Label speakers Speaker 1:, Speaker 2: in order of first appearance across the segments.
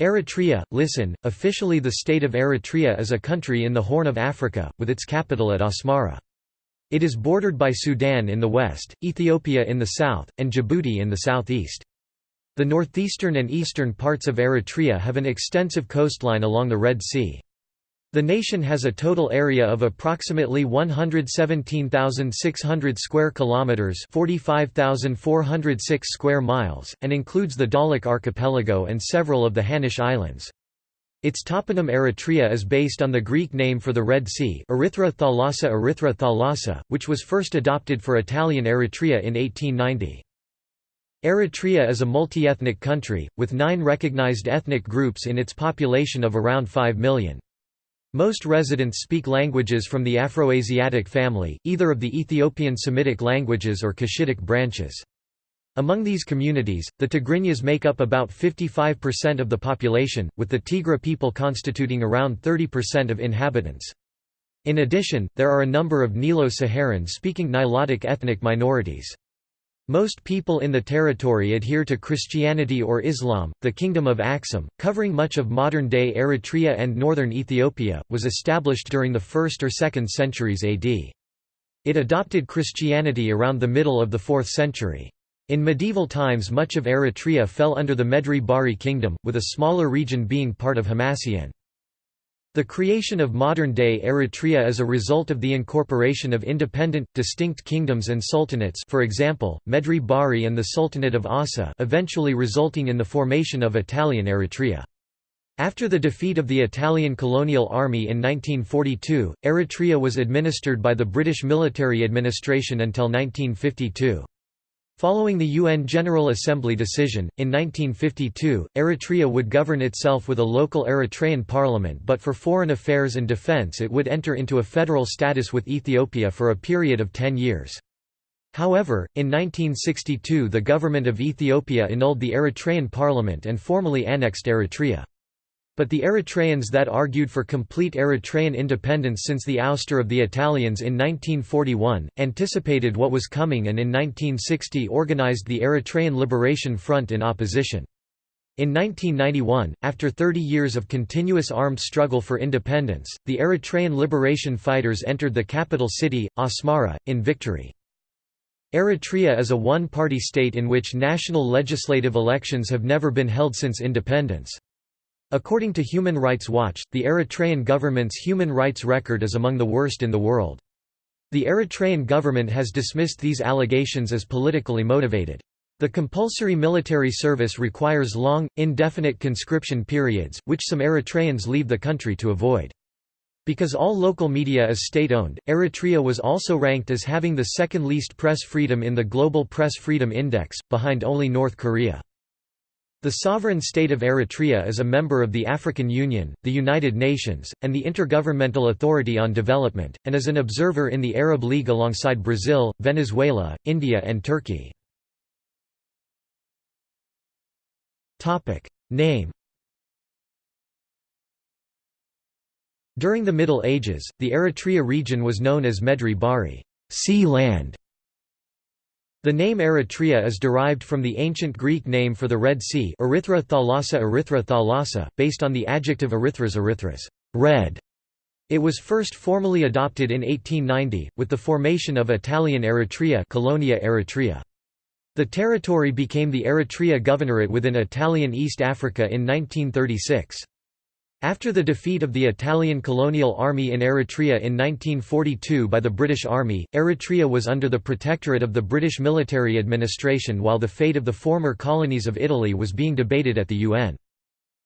Speaker 1: Eritrea, listen, officially the state of Eritrea is a country in the Horn of Africa, with its capital at Asmara. It is bordered by Sudan in the west, Ethiopia in the south, and Djibouti in the southeast. The northeastern and eastern parts of Eritrea have an extensive coastline along the Red Sea. The nation has a total area of approximately 117,600 square kilometers, 45,406 square miles, and includes the Dahlak archipelago and several of the Hanish Islands. Its toponym Eritrea is based on the Greek name for the Red Sea, Erythra Thalassa Erythra Thalassa, which was first adopted for Italian Eritrea in 1890. Eritrea is a multi-ethnic country, with nine recognized ethnic groups in its population of around 5 million. Most residents speak languages from the Afroasiatic family, either of the Ethiopian Semitic languages or Cushitic branches. Among these communities, the Tigrinyas make up about 55% of the population, with the Tigre people constituting around 30% of inhabitants. In addition, there are a number of Nilo-Saharan speaking Nilotic ethnic minorities. Most people in the territory adhere to Christianity or Islam. The Kingdom of Aksum, covering much of modern day Eritrea and northern Ethiopia, was established during the 1st or 2nd centuries AD. It adopted Christianity around the middle of the 4th century. In medieval times, much of Eritrea fell under the Medri Bahri kingdom, with a smaller region being part of Hamasien. The creation of modern-day Eritrea is a result of the incorporation of independent, distinct kingdoms and sultanates for example, Medri Bahri and the Sultanate of Assa eventually resulting in the formation of Italian Eritrea. After the defeat of the Italian colonial army in 1942, Eritrea was administered by the British military administration until 1952. Following the UN General Assembly decision, in 1952, Eritrea would govern itself with a local Eritrean parliament but for foreign affairs and defense it would enter into a federal status with Ethiopia for a period of ten years. However, in 1962 the government of Ethiopia annulled the Eritrean parliament and formally annexed Eritrea. But the Eritreans that argued for complete Eritrean independence since the ouster of the Italians in 1941, anticipated what was coming and in 1960 organized the Eritrean Liberation Front in opposition. In 1991, after 30 years of continuous armed struggle for independence, the Eritrean liberation fighters entered the capital city, Asmara, in victory. Eritrea is a one-party state in which national legislative elections have never been held since independence. According to Human Rights Watch, the Eritrean government's human rights record is among the worst in the world. The Eritrean government has dismissed these allegations as politically motivated. The compulsory military service requires long, indefinite conscription periods, which some Eritreans leave the country to avoid. Because all local media is state-owned, Eritrea was also ranked as having the second least press freedom in the Global Press Freedom Index, behind only North Korea. The sovereign state of Eritrea is a member of the African Union, the United Nations, and the Intergovernmental Authority on Development, and is an observer in the Arab League alongside Brazil, Venezuela, India and Turkey. Name During the Middle Ages, the Eritrea region was known as Medri Bahri sea land", the name Eritrea is derived from the ancient Greek name for the Red Sea Erythra thalassa Erythra thalassa, based on the adjective erythras erythras red". It was first formally adopted in 1890, with the formation of Italian Eritrea Colonia Eritrea. The territory became the Eritrea Governorate within Italian East Africa in 1936. After the defeat of the Italian colonial army in Eritrea in 1942 by the British Army, Eritrea was under the protectorate of the British military administration while the fate of the former colonies of Italy was being debated at the UN.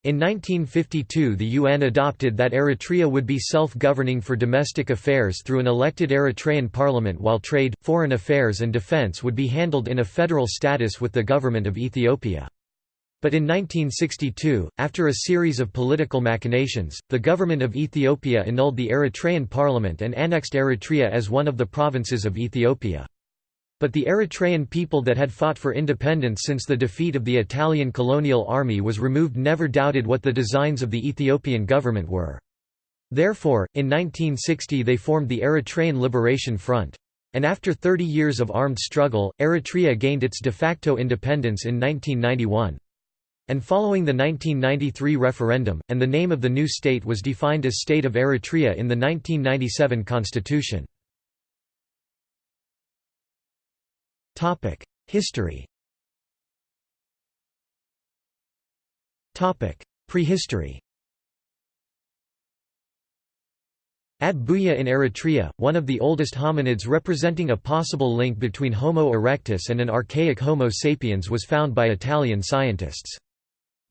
Speaker 1: In 1952 the UN adopted that Eritrea would be self-governing for domestic affairs through an elected Eritrean parliament while trade, foreign affairs and defence would be handled in a federal status with the government of Ethiopia. But in 1962, after a series of political machinations, the government of Ethiopia annulled the Eritrean parliament and annexed Eritrea as one of the provinces of Ethiopia. But the Eritrean people that had fought for independence since the defeat of the Italian colonial army was removed never doubted what the designs of the Ethiopian government were. Therefore, in 1960 they formed the Eritrean Liberation Front. And after 30 years of armed struggle, Eritrea gained its de facto independence in 1991. And following the 1993 referendum, and the name of the new state was defined as State of Eritrea in the 1997 constitution. History Prehistory At Buya in Eritrea, one of the oldest hominids representing a possible link between Homo erectus and an archaic Homo sapiens was found by Italian scientists.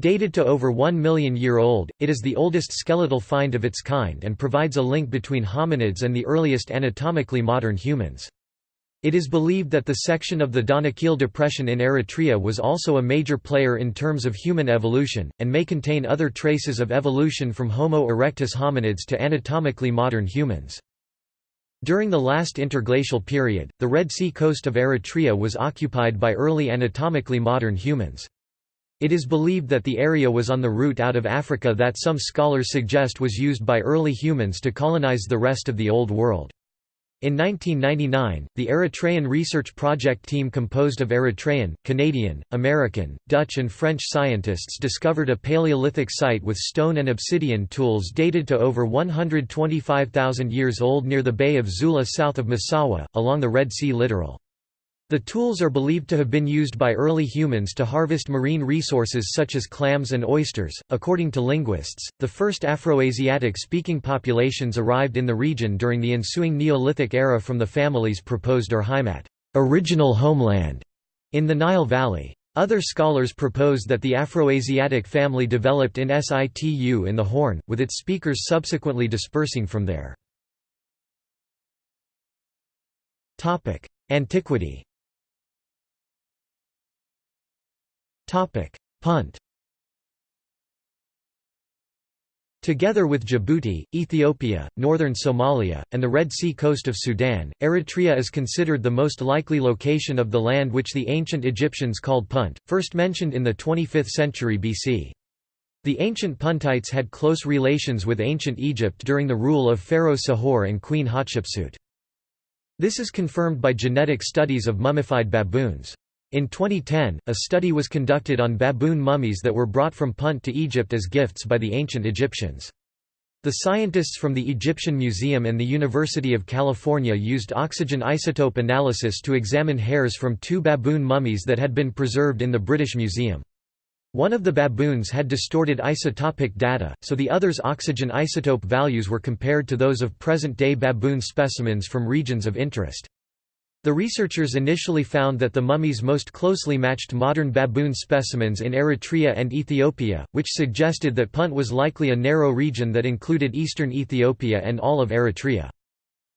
Speaker 1: Dated to over 1 million year old, it is the oldest skeletal find of its kind and provides a link between hominids and the earliest anatomically modern humans. It is believed that the section of the Danakil Depression in Eritrea was also a major player in terms of human evolution, and may contain other traces of evolution from Homo erectus hominids to anatomically modern humans. During the last interglacial period, the Red Sea coast of Eritrea was occupied by early anatomically modern humans. It is believed that the area was on the route out of Africa that some scholars suggest was used by early humans to colonize the rest of the Old World. In 1999, the Eritrean research project team composed of Eritrean, Canadian, American, Dutch and French scientists discovered a Paleolithic site with stone and obsidian tools dated to over 125,000 years old near the Bay of Zula south of Massawa, along the Red Sea littoral. The tools are believed to have been used by early humans to harvest marine resources such as clams and oysters. According to linguists, the first Afroasiatic speaking populations arrived in the region during the ensuing Neolithic era from the families proposed Urheimat, original homeland, in the Nile Valley. Other scholars propose that the Afroasiatic family developed in situ in the Horn, with its speakers subsequently dispersing from there. Antiquity Punt Together with Djibouti, Ethiopia, northern Somalia, and the Red Sea coast of Sudan, Eritrea is considered the most likely location of the land which the ancient Egyptians called Punt, first mentioned in the 25th century BC. The ancient Puntites had close relations with ancient Egypt during the rule of Pharaoh Sahure and Queen Hatshepsut. This is confirmed by genetic studies of mummified baboons. In 2010, a study was conducted on baboon mummies that were brought from Punt to Egypt as gifts by the ancient Egyptians. The scientists from the Egyptian Museum and the University of California used oxygen isotope analysis to examine hairs from two baboon mummies that had been preserved in the British Museum. One of the baboons had distorted isotopic data, so the other's oxygen isotope values were compared to those of present-day baboon specimens from regions of interest. The researchers initially found that the mummies most closely matched modern baboon specimens in Eritrea and Ethiopia, which suggested that Punt was likely a narrow region that included eastern Ethiopia and all of Eritrea.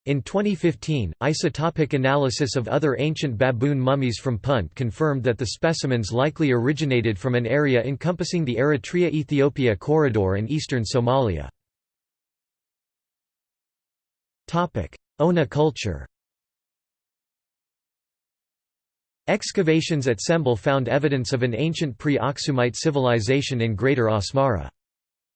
Speaker 1: In 2015, isotopic analysis of other ancient baboon mummies from Punt confirmed that the specimens likely originated from an area encompassing the Eritrea-Ethiopia corridor and eastern Somalia. Ona culture Excavations at Sembel found evidence of an ancient pre-Aksumite civilization in Greater Asmara.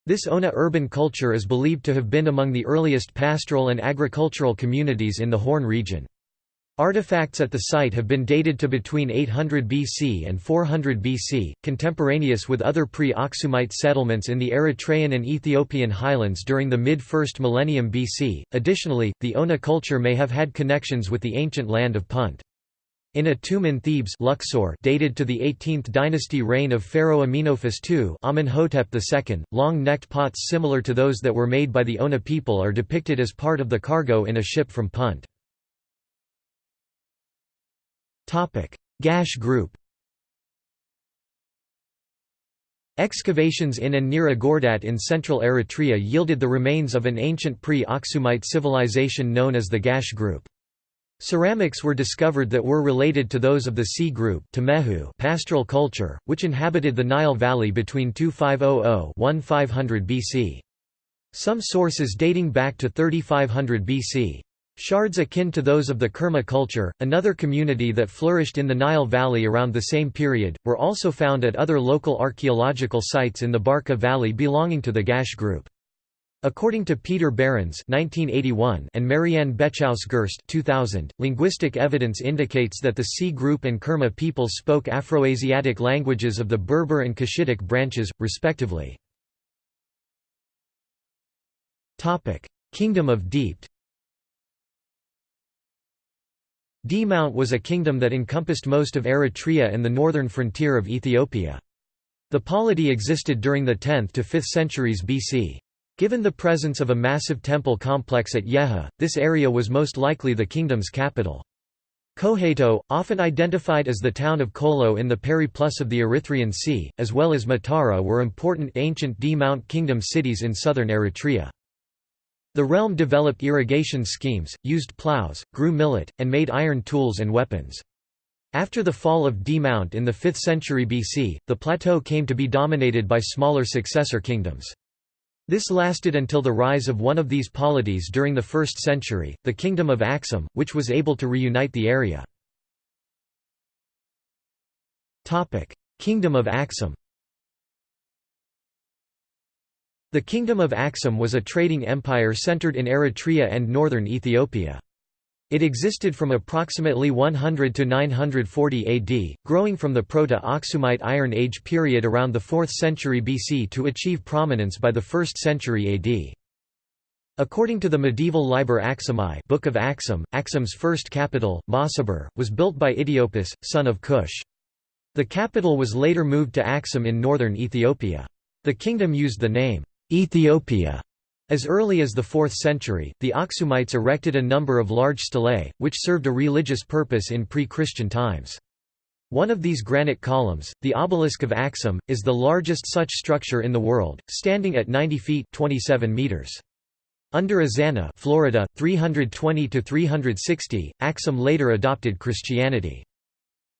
Speaker 1: This Ona urban culture is believed to have been among the earliest pastoral and agricultural communities in the Horn region. Artifacts at the site have been dated to between 800 BC and 400 BC, contemporaneous with other pre-Aksumite settlements in the Eritrean and Ethiopian highlands during the mid-1st millennium BC. Additionally, the Ona culture may have had connections with the ancient land of Punt. In a tomb in Thebes Luxor dated to the 18th dynasty reign of Pharaoh Amenophis II Amenhotep II, long-necked pots similar to those that were made by the Ona people are depicted as part of the cargo in a ship from Punt. Gash group Excavations in and near Agordat in central Eritrea yielded the remains of an ancient pre-Aksumite civilization known as the Gash group. Ceramics were discovered that were related to those of the C group pastoral culture, which inhabited the Nile Valley between 2500–1500 BC. Some sources dating back to 3500 BC. Shards akin to those of the Kerma culture, another community that flourished in the Nile Valley around the same period, were also found at other local archaeological sites in the Barka Valley belonging to the Gash group. According to Peter Behrens (1981) and Marianne Bechaus-Gerst (2000), linguistic evidence indicates that the C group and Kerma people spoke Afroasiatic languages of the Berber and Cushitic branches, respectively. Kingdom of Deept. Mount was a kingdom that encompassed most of Eritrea and the northern frontier of Ethiopia. The polity existed during the 10th to 5th centuries BC. Given the presence of a massive temple complex at Yeha, this area was most likely the kingdom's capital. Koheto, often identified as the town of Kolo in the periplus of the Erythraean Sea, as well as Matara were important ancient D-Mount kingdom cities in southern Eritrea. The realm developed irrigation schemes, used plows, grew millet, and made iron tools and weapons. After the fall of D-Mount in the 5th century BC, the plateau came to be dominated by smaller successor kingdoms. This lasted until the rise of one of these polities during the 1st century, the Kingdom of Axum, which was able to reunite the area. Kingdom of Axum The Kingdom of Axum was a trading empire centered in Eritrea and northern Ethiopia. It existed from approximately 100 to 940 AD, growing from the Proto-Aksumite Iron Age period around the 4th century BC to achieve prominence by the 1st century AD. According to the medieval Liber Axumae Book of Axum, Axum's first capital, Mazaber, was built by Idiopus, son of Cush. The capital was later moved to Axum in northern Ethiopia. The kingdom used the name, Ethiopia as early as the 4th century, the Aksumites erected a number of large stelae, which served a religious purpose in pre-Christian times. One of these granite columns, the Obelisk of Axum, is the largest such structure in the world, standing at 90 feet 27 meters. Under Ezana Florida, 320–360, Axum later adopted Christianity.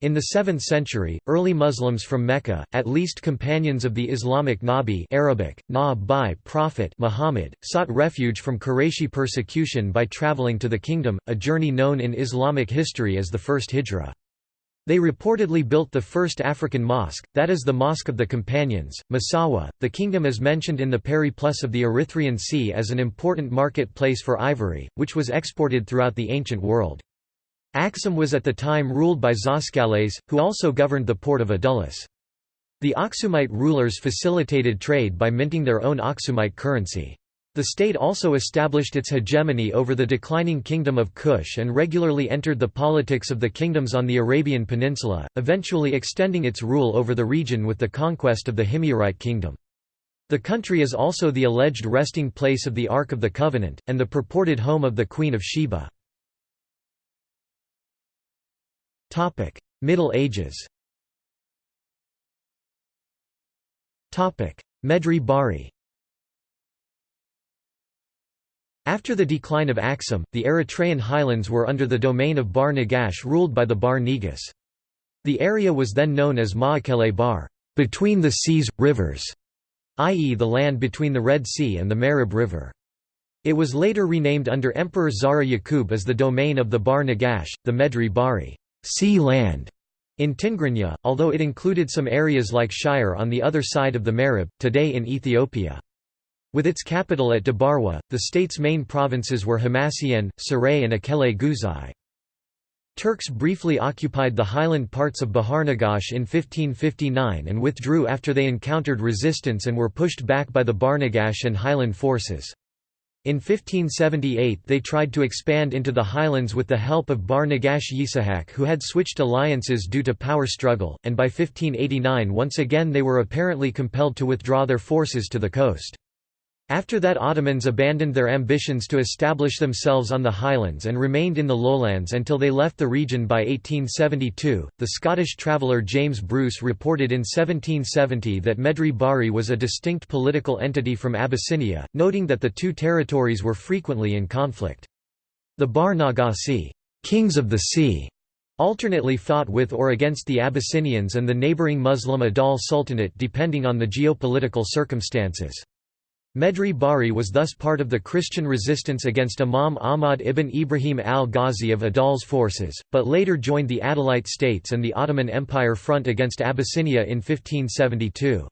Speaker 1: In the 7th century, early Muslims from Mecca, at least companions of the Islamic Nabi Arabic, na Prophet Muhammad, sought refuge from Qurayshi persecution by traveling to the kingdom, a journey known in Islamic history as the First Hijra. They reportedly built the first African mosque, that is the Mosque of the Companions, Massawa. The kingdom is mentioned in the Periplus of the Erythraean Sea as an important market place for ivory, which was exported throughout the ancient world. Axum was at the time ruled by Zoskales, who also governed the port of Adulis. The Aksumite rulers facilitated trade by minting their own Aksumite currency. The state also established its hegemony over the declining kingdom of Kush and regularly entered the politics of the kingdoms on the Arabian Peninsula, eventually extending its rule over the region with the conquest of the Himyarite kingdom. The country is also the alleged resting place of the Ark of the Covenant, and the purported home of the Queen of Sheba. Topic: Middle Ages. Topic: Medri Bahri. After the decline of Axum, the Eritrean highlands were under the domain of Bar Nagash ruled by the Bar Negus. The area was then known as Ma'akele Bar, between the seas, rivers, i.e. the land between the Red Sea and the Mareb River. It was later renamed under Emperor Zara Yaqub as the domain of the Bar Nagash, the Medri Bahri sea land in Tigrinya, although it included some areas like Shire on the other side of the Mareb, today in Ethiopia. With its capital at Debarwa, the state's main provinces were Hamasien, Saray and Akele Guzai. Turks briefly occupied the highland parts of Baharnagash in 1559 and withdrew after they encountered resistance and were pushed back by the Barnagash and highland forces. In 1578 they tried to expand into the highlands with the help of Bar Nagash Yisahak who had switched alliances due to power struggle, and by 1589 once again they were apparently compelled to withdraw their forces to the coast. After that Ottomans abandoned their ambitions to establish themselves on the highlands and remained in the lowlands until they left the region by 1872. The Scottish traveller James Bruce reported in 1770 that Medri Bahri was a distinct political entity from Abyssinia, noting that the two territories were frequently in conflict. The Bar Nagasi, kings of the sea, alternately fought with or against the Abyssinians and the neighbouring Muslim Adal Sultanate depending on the geopolitical circumstances. Medri Bahri was thus part of the Christian resistance against Imam Ahmad ibn Ibrahim al-Ghazi of Adal's forces, but later joined the Adalite states and the Ottoman Empire front against Abyssinia in 1572.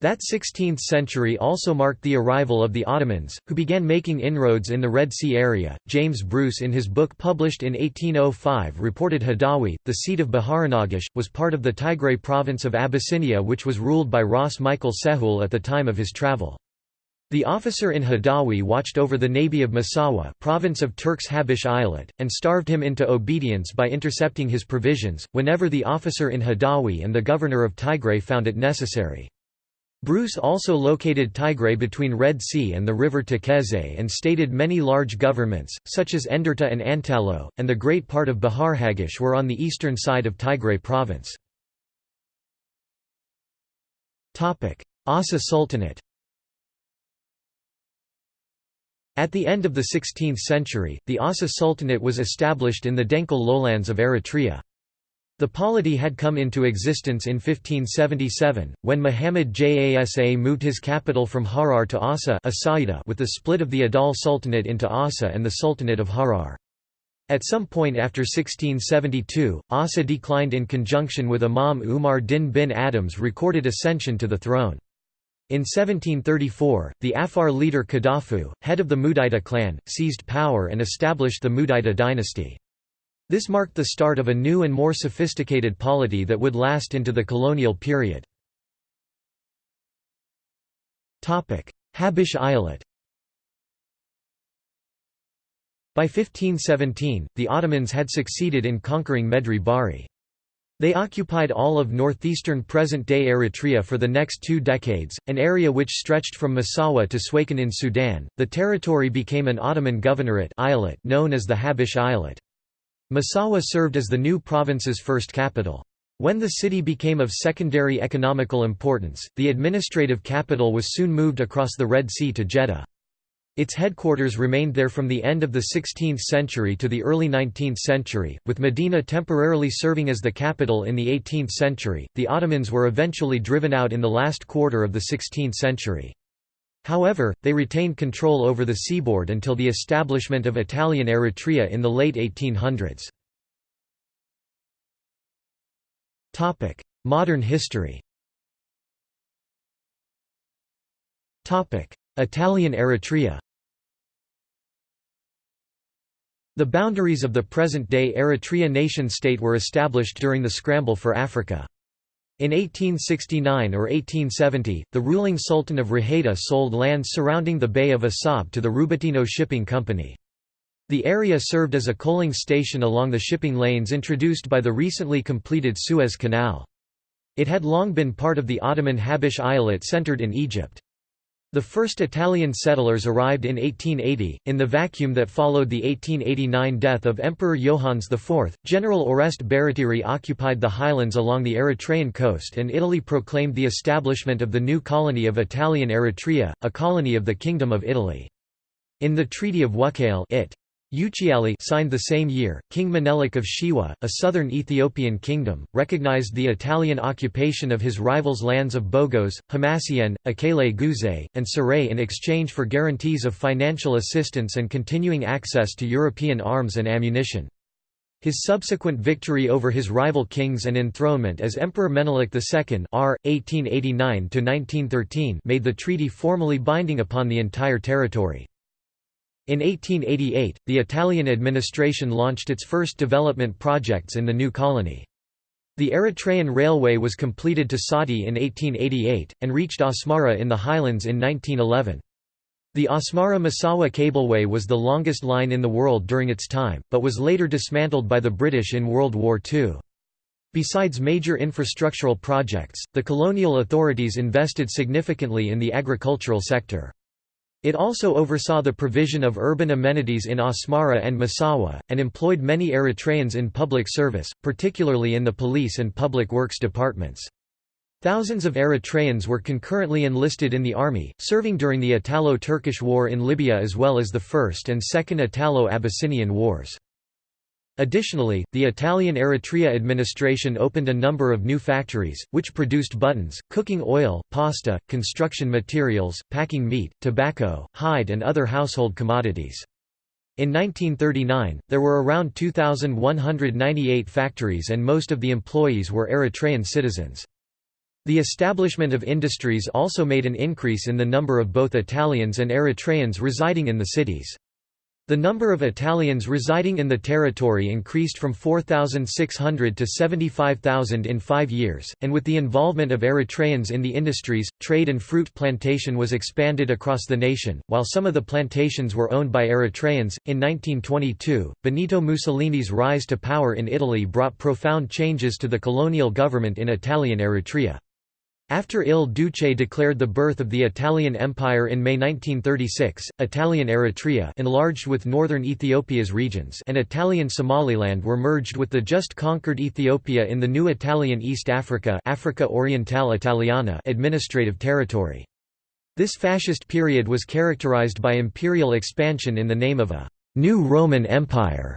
Speaker 1: That 16th century also marked the arrival of the Ottomans, who began making inroads in the Red Sea area. James Bruce, in his book published in 1805, reported Hadawi, the seat of Baharanagish, was part of the Tigray province of Abyssinia, which was ruled by Ras Michael Sehul at the time of his travel. The officer in Hadawi watched over the navy of Massawa province of Turks Habish Eyalet, and starved him into obedience by intercepting his provisions, whenever the officer in Hadawi and the governor of Tigray found it necessary. Bruce also located Tigray between Red Sea and the river Tekeze and stated many large governments, such as Enderta and Antalo, and the great part of Bahar Hagish were on the eastern side of Tigray province. Asa Sultanate At the end of the 16th century, the Asa Sultanate was established in the Denkal lowlands of Eritrea. The polity had come into existence in 1577, when Muhammad Jasa moved his capital from Harar to Asa with the split of the Adal Sultanate into Asa and the Sultanate of Harar. At some point after 1672, Asa declined in conjunction with Imam Umar din bin Adam's recorded ascension to the throne. In 1734, the Afar leader Kadafu, head of the Mudaita clan, seized power and established the Mudaita dynasty. This marked the start of a new and more sophisticated polity that would last into the colonial period. Habish Eyalet By 1517, the Ottomans had succeeded in conquering Medri Bahri. They occupied all of northeastern present-day Eritrea for the next two decades, an area which stretched from Massawa to Suakin in Sudan. The territory became an Ottoman governorate eyalet known as the Habish Eyalet. Massawa served as the new province's first capital. When the city became of secondary economical importance, the administrative capital was soon moved across the Red Sea to Jeddah. Its headquarters remained there from the end of the 16th century to the early 19th century, with Medina temporarily serving as the capital in the 18th century. The Ottomans were eventually driven out in the last quarter of the 16th century. However, they retained control over the seaboard until the establishment of Italian Eritrea in the late 1800s. Modern history Italian Eritrea The boundaries of the present-day Eritrea nation-state were established during the scramble for Africa. In 1869 or 1870, the ruling Sultan of Raheita sold lands surrounding the Bay of Assab to the Rubattino Shipping Company. The area served as a coaling station along the shipping lanes introduced by the recently completed Suez Canal. It had long been part of the Ottoman Habish Eyalet centered in Egypt. The first Italian settlers arrived in 1880. In the vacuum that followed the 1889 death of Emperor Johannes IV, General Oreste Baratieri occupied the highlands along the Eritrean coast and Italy proclaimed the establishment of the new colony of Italian Eritrea, a colony of the Kingdom of Italy. In the Treaty of Wuchale it Uchiali signed the same year, King Menelik of Shewa, a southern Ethiopian kingdom, recognized the Italian occupation of his rivals' lands of Bogos, Hamasien, Akele Guzai, and Saray in exchange for guarantees of financial assistance and continuing access to European arms and ammunition. His subsequent victory over his rival kings and enthronement as Emperor Menelik II R. 1889 made the treaty formally binding upon the entire territory. In 1888, the Italian administration launched its first development projects in the new colony. The Eritrean Railway was completed to Saati in 1888, and reached Asmara in the highlands in 1911. The Asmara-Massawa cableway was the longest line in the world during its time, but was later dismantled by the British in World War II. Besides major infrastructural projects, the colonial authorities invested significantly in the agricultural sector. It also oversaw the provision of urban amenities in Asmara and Massawa, and employed many Eritreans in public service, particularly in the police and public works departments. Thousands of Eritreans were concurrently enlisted in the army, serving during the Italo-Turkish War in Libya as well as the First and Second Italo-Abyssinian Wars. Additionally, the Italian Eritrea administration opened a number of new factories, which produced buttons, cooking oil, pasta, construction materials, packing meat, tobacco, hide and other household commodities. In 1939, there were around 2,198 factories and most of the employees were Eritrean citizens. The establishment of industries also made an increase in the number of both Italians and Eritreans residing in the cities. The number of Italians residing in the territory increased from 4,600 to 75,000 in five years, and with the involvement of Eritreans in the industries, trade and fruit plantation was expanded across the nation. While some of the plantations were owned by Eritreans, in 1922, Benito Mussolini's rise to power in Italy brought profound changes to the colonial government in Italian Eritrea. After Il Duce declared the birth of the Italian Empire in May 1936, Italian Eritrea enlarged with northern Ethiopia's regions and Italian Somaliland were merged with the just conquered Ethiopia in the new Italian East Africa Africa Orientale Italiana administrative territory. This fascist period was characterized by imperial expansion in the name of a «new Roman Empire»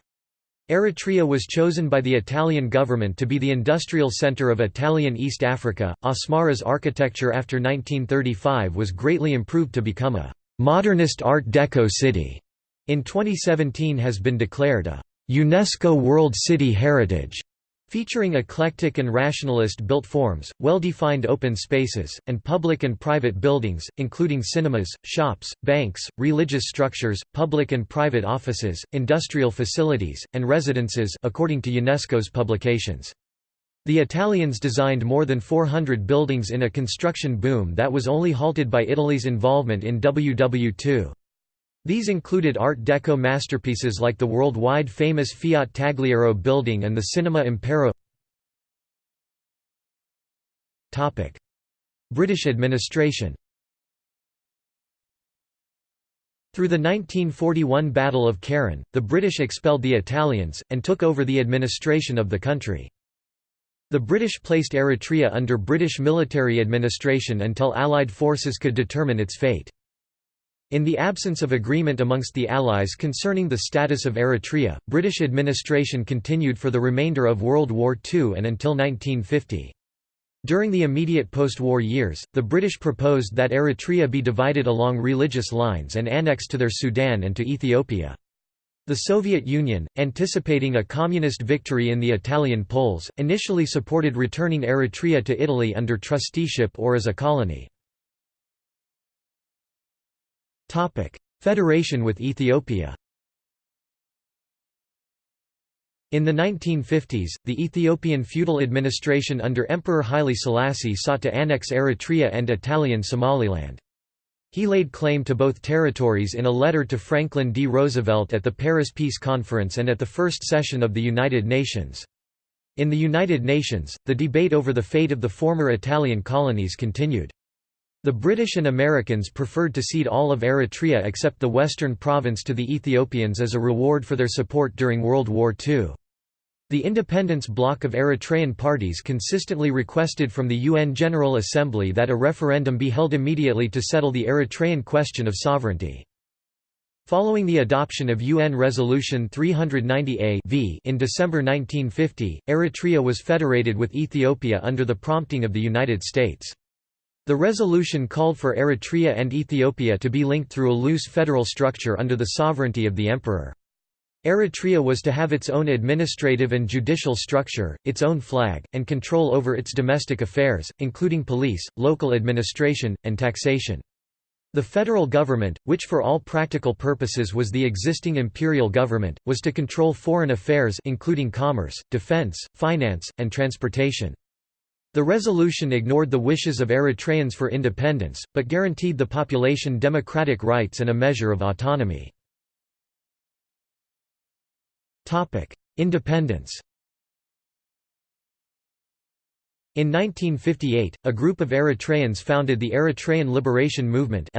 Speaker 1: Eritrea was chosen by the Italian government to be the industrial center of Italian East Africa. Asmara's architecture after 1935 was greatly improved to become a modernist Art Deco city. In 2017 has been declared a UNESCO World City Heritage featuring eclectic and rationalist-built forms, well-defined open spaces, and public and private buildings, including cinemas, shops, banks, religious structures, public and private offices, industrial facilities, and residences according to UNESCO's publications. The Italians designed more than 400 buildings in a construction boom that was only halted by Italy's involvement in WW2. These included Art Deco masterpieces like the worldwide famous Fiat Tagliero building and the Cinema Impero British administration Through the 1941 Battle of Keren, the British expelled the Italians, and took over the administration of the country. The British placed Eritrea under British military administration until Allied forces could determine its fate. In the absence of agreement amongst the Allies concerning the status of Eritrea, British administration continued for the remainder of World War II and until 1950. During the immediate post-war years, the British proposed that Eritrea be divided along religious lines and annexed to their Sudan and to Ethiopia. The Soviet Union, anticipating a communist victory in the Italian polls, initially supported returning Eritrea to Italy under trusteeship or as a colony. Federation with Ethiopia In the 1950s, the Ethiopian feudal administration under Emperor Haile Selassie sought to annex Eritrea and Italian Somaliland. He laid claim to both territories in a letter to Franklin D. Roosevelt at the Paris Peace Conference and at the first session of the United Nations. In the United Nations, the debate over the fate of the former Italian colonies continued. The British and Americans preferred to cede all of Eritrea except the western province to the Ethiopians as a reward for their support during World War II. The independence bloc of Eritrean parties consistently requested from the UN General Assembly that a referendum be held immediately to settle the Eritrean question of sovereignty. Following the adoption of UN Resolution 390-A in December 1950, Eritrea was federated with Ethiopia under the prompting of the United States. The resolution called for Eritrea and Ethiopia to be linked through a loose federal structure under the sovereignty of the emperor. Eritrea was to have its own administrative and judicial structure, its own flag, and control over its domestic affairs, including police, local administration, and taxation. The federal government, which for all practical purposes was the existing imperial government, was to control foreign affairs including commerce, defense, finance, and transportation. The resolution ignored the wishes of Eritreans for independence, but guaranteed the population democratic rights and a measure of autonomy. Independence In 1958, a group of Eritreans founded the Eritrean Liberation Movement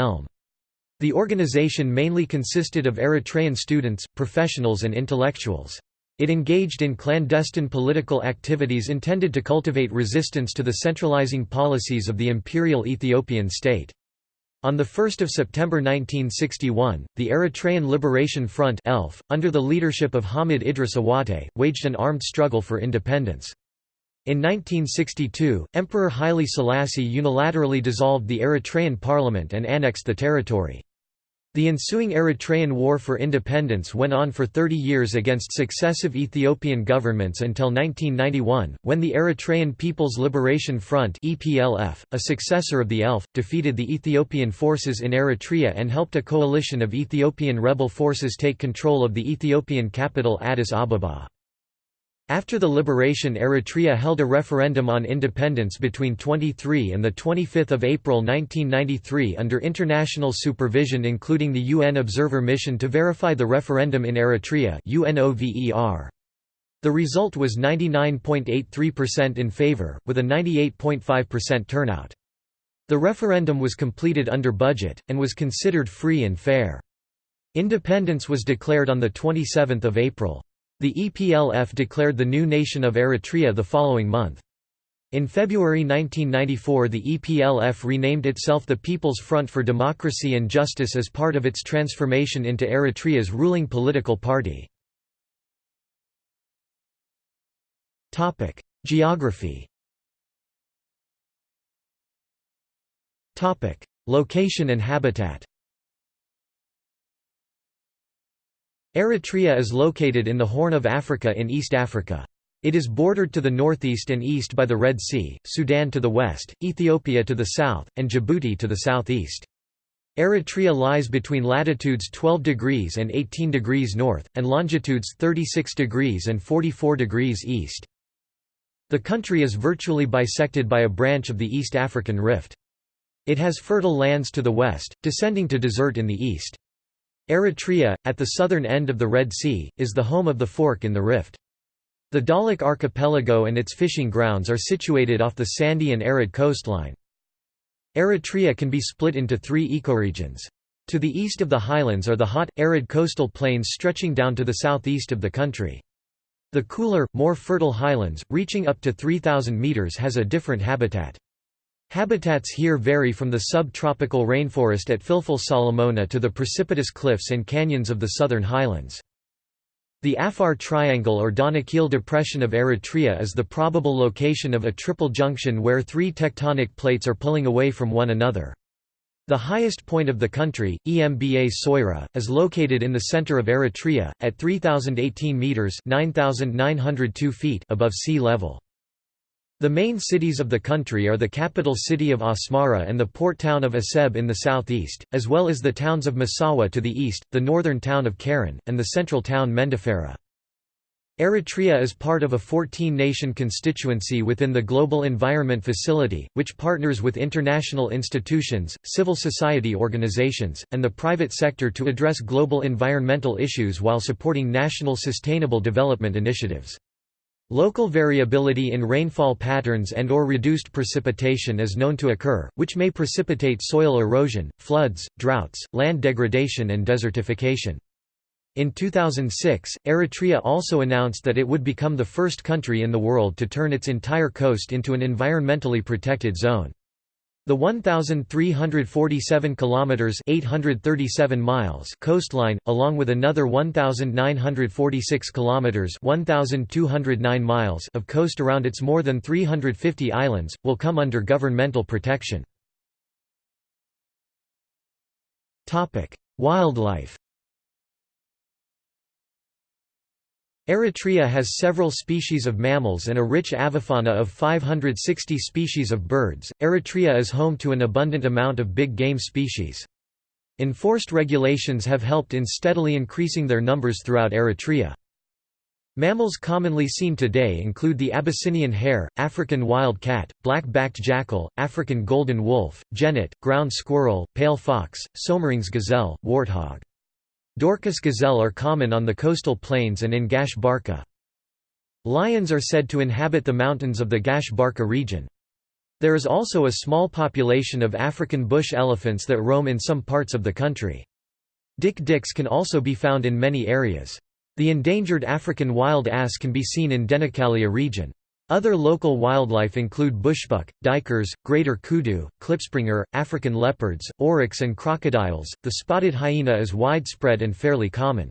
Speaker 1: The organization mainly consisted of Eritrean students, professionals and intellectuals. It engaged in clandestine political activities intended to cultivate resistance to the centralizing policies of the imperial Ethiopian state. On 1 September 1961, the Eritrean Liberation Front ELF, under the leadership of Hamid Idris Awate, waged an armed struggle for independence. In 1962, Emperor Haile Selassie unilaterally dissolved the Eritrean parliament and annexed the territory. The ensuing Eritrean War for Independence went on for 30 years against successive Ethiopian governments until 1991, when the Eritrean People's Liberation Front (EPLF), a successor of the ELF, defeated the Ethiopian forces in Eritrea and helped a coalition of Ethiopian rebel forces take control of the Ethiopian capital Addis Ababa. After the liberation Eritrea held a referendum on independence between 23 and 25 April 1993 under international supervision including the UN Observer Mission to verify the referendum in Eritrea. The result was 99.83% in favor, with a 98.5% turnout. The referendum was completed under budget, and was considered free and fair. Independence was declared on 27 April. The EPLF declared the new nation of Eritrea the following month. In February 1994 the EPLF renamed itself the People's Front for Democracy and Justice as part of its transformation into Eritrea's ruling political party. Geography Location and habitat Eritrea is located in the Horn of Africa in East Africa. It is bordered to the northeast and east by the Red Sea, Sudan to the west, Ethiopia to the south, and Djibouti to the southeast. Eritrea lies between latitudes 12 degrees and 18 degrees north, and longitudes 36 degrees and 44 degrees east. The country is virtually bisected by a branch of the East African Rift. It has fertile lands to the west, descending to desert in the east. Eritrea, at the southern end of the Red Sea, is the home of the fork in the rift. The Dahlak archipelago and its fishing grounds are situated off the sandy and arid coastline. Eritrea can be split into three ecoregions. To the east of the highlands are the hot, arid coastal plains stretching down to the southeast of the country. The cooler, more fertile highlands, reaching up to 3,000 metres has a different habitat. Habitats here vary from the subtropical rainforest at Filfil Solomona to the precipitous cliffs and canyons of the southern highlands. The Afar Triangle or Danakil Depression of Eritrea is the probable location of a triple junction where three tectonic plates are pulling away from one another. The highest point of the country, Emba Soira, is located in the center of Eritrea, at 3,018 metres 9,902 feet above sea level. The main cities of the country are the capital city of Asmara and the port town of Aseb in the southeast, as well as the towns of Massawa to the east, the northern town of Keren, and the central town Mendefera. Eritrea is part of a 14-nation constituency within the Global Environment Facility, which partners with international institutions, civil society organizations, and the private sector to address global environmental issues while supporting national sustainable development initiatives. Local variability in rainfall patterns and or reduced precipitation is known to occur, which may precipitate soil erosion, floods, droughts, land degradation and desertification. In 2006, Eritrea also announced that it would become the first country in the world to turn its entire coast into an environmentally protected zone. The 1347 kilometers (837 miles) coastline, along with another 1946 kilometers (1209 miles) of coast around its more than 350 islands, will come under governmental protection. Topic: Wildlife Eritrea has several species of mammals and a rich avifauna of 560 species of birds. Eritrea is home to an abundant amount of big game species. Enforced regulations have helped in steadily increasing their numbers throughout Eritrea. Mammals commonly seen today include the Abyssinian hare, African wild cat, black-backed jackal, African golden wolf, genet, ground squirrel, pale fox, Soemmerring's gazelle, warthog. Dorcas gazelle are common on the coastal plains and in Gash Barka. Lions are said to inhabit the mountains of the Gash Barka region. There is also a small population of African bush elephants that roam in some parts of the country. Dik-diks can also be found in many areas. The endangered African wild ass can be seen in Denicalia region. Other local wildlife include bushbuck, duikers, greater kudu, klipspringer, African leopards, oryx and crocodiles. The spotted hyena is widespread and fairly common.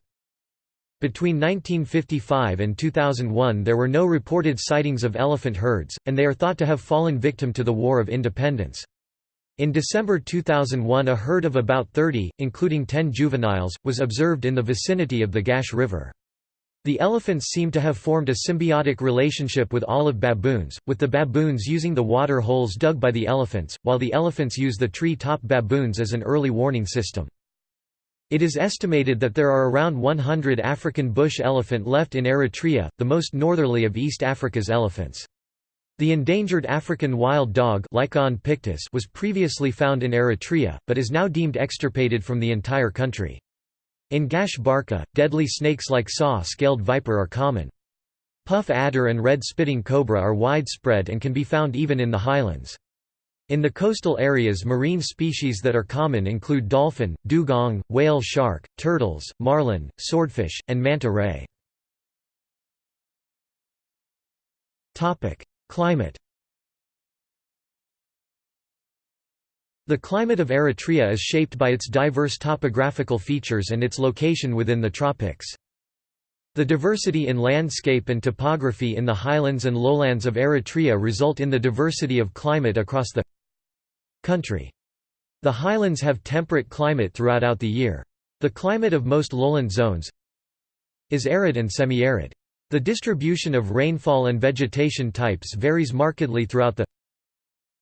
Speaker 1: Between 1955 and 2001 there were no reported sightings of elephant herds, and they are thought to have fallen victim to the War of Independence. In December 2001 a herd of about 30, including 10 juveniles, was observed in the vicinity of the Gash River. The elephants seem to have formed a symbiotic relationship with olive baboons, with the baboons using the water holes dug by the elephants, while the elephants use the tree-top baboons as an early warning system. It is estimated that there are around 100 African bush elephant left in Eritrea, the most northerly of East Africa's elephants. The endangered African wild dog was previously found in Eritrea, but is now deemed extirpated from the entire country. In Gash Barka, deadly snakes like saw-scaled viper are common. Puff adder and red spitting cobra are widespread and can be found even in the highlands. In the coastal areas marine species that are common include dolphin, dugong, whale shark, turtles, marlin, swordfish, and manta ray. Climate The climate of Eritrea is shaped by its diverse topographical features and its location within the tropics. The diversity in landscape and topography in the highlands and lowlands of Eritrea result in the diversity of climate across the country. The highlands have temperate climate throughout out the year. The climate of most lowland zones is arid and semi-arid. The distribution of rainfall and vegetation types varies markedly throughout the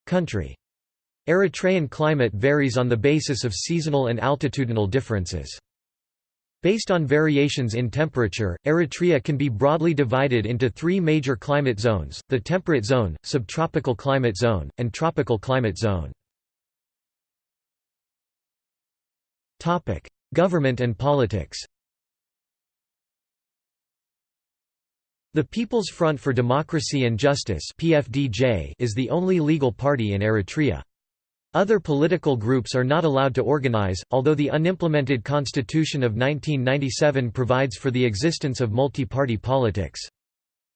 Speaker 1: country. Eritrean climate varies on the basis of seasonal and altitudinal differences. Based on variations in temperature, Eritrea can be broadly divided into three major climate zones, the temperate zone, subtropical climate zone, and tropical climate zone. Government and politics The People's Front for Democracy and Justice is the only legal party in Eritrea. Other political groups are not allowed to organize, although the unimplemented Constitution of 1997 provides for the existence of multi-party politics.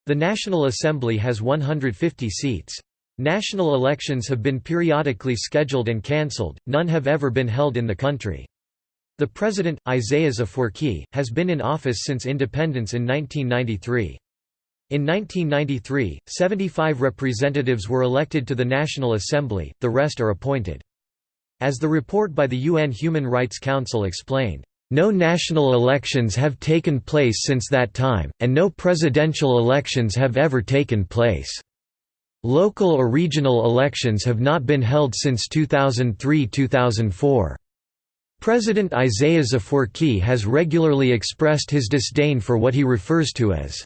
Speaker 1: The National Assembly has 150 seats. National elections have been periodically scheduled and cancelled, none have ever been held in the country. The president, Isaias Afwerki, has been in office since independence in 1993. In 1993, 75 representatives were elected to the National Assembly, the rest are appointed. As the report by the UN Human Rights Council explained, "...no national elections have taken place since that time, and no presidential elections have ever taken place. Local or regional elections have not been held since 2003–2004." President Isaias Afwerki has regularly expressed his disdain for what he refers to as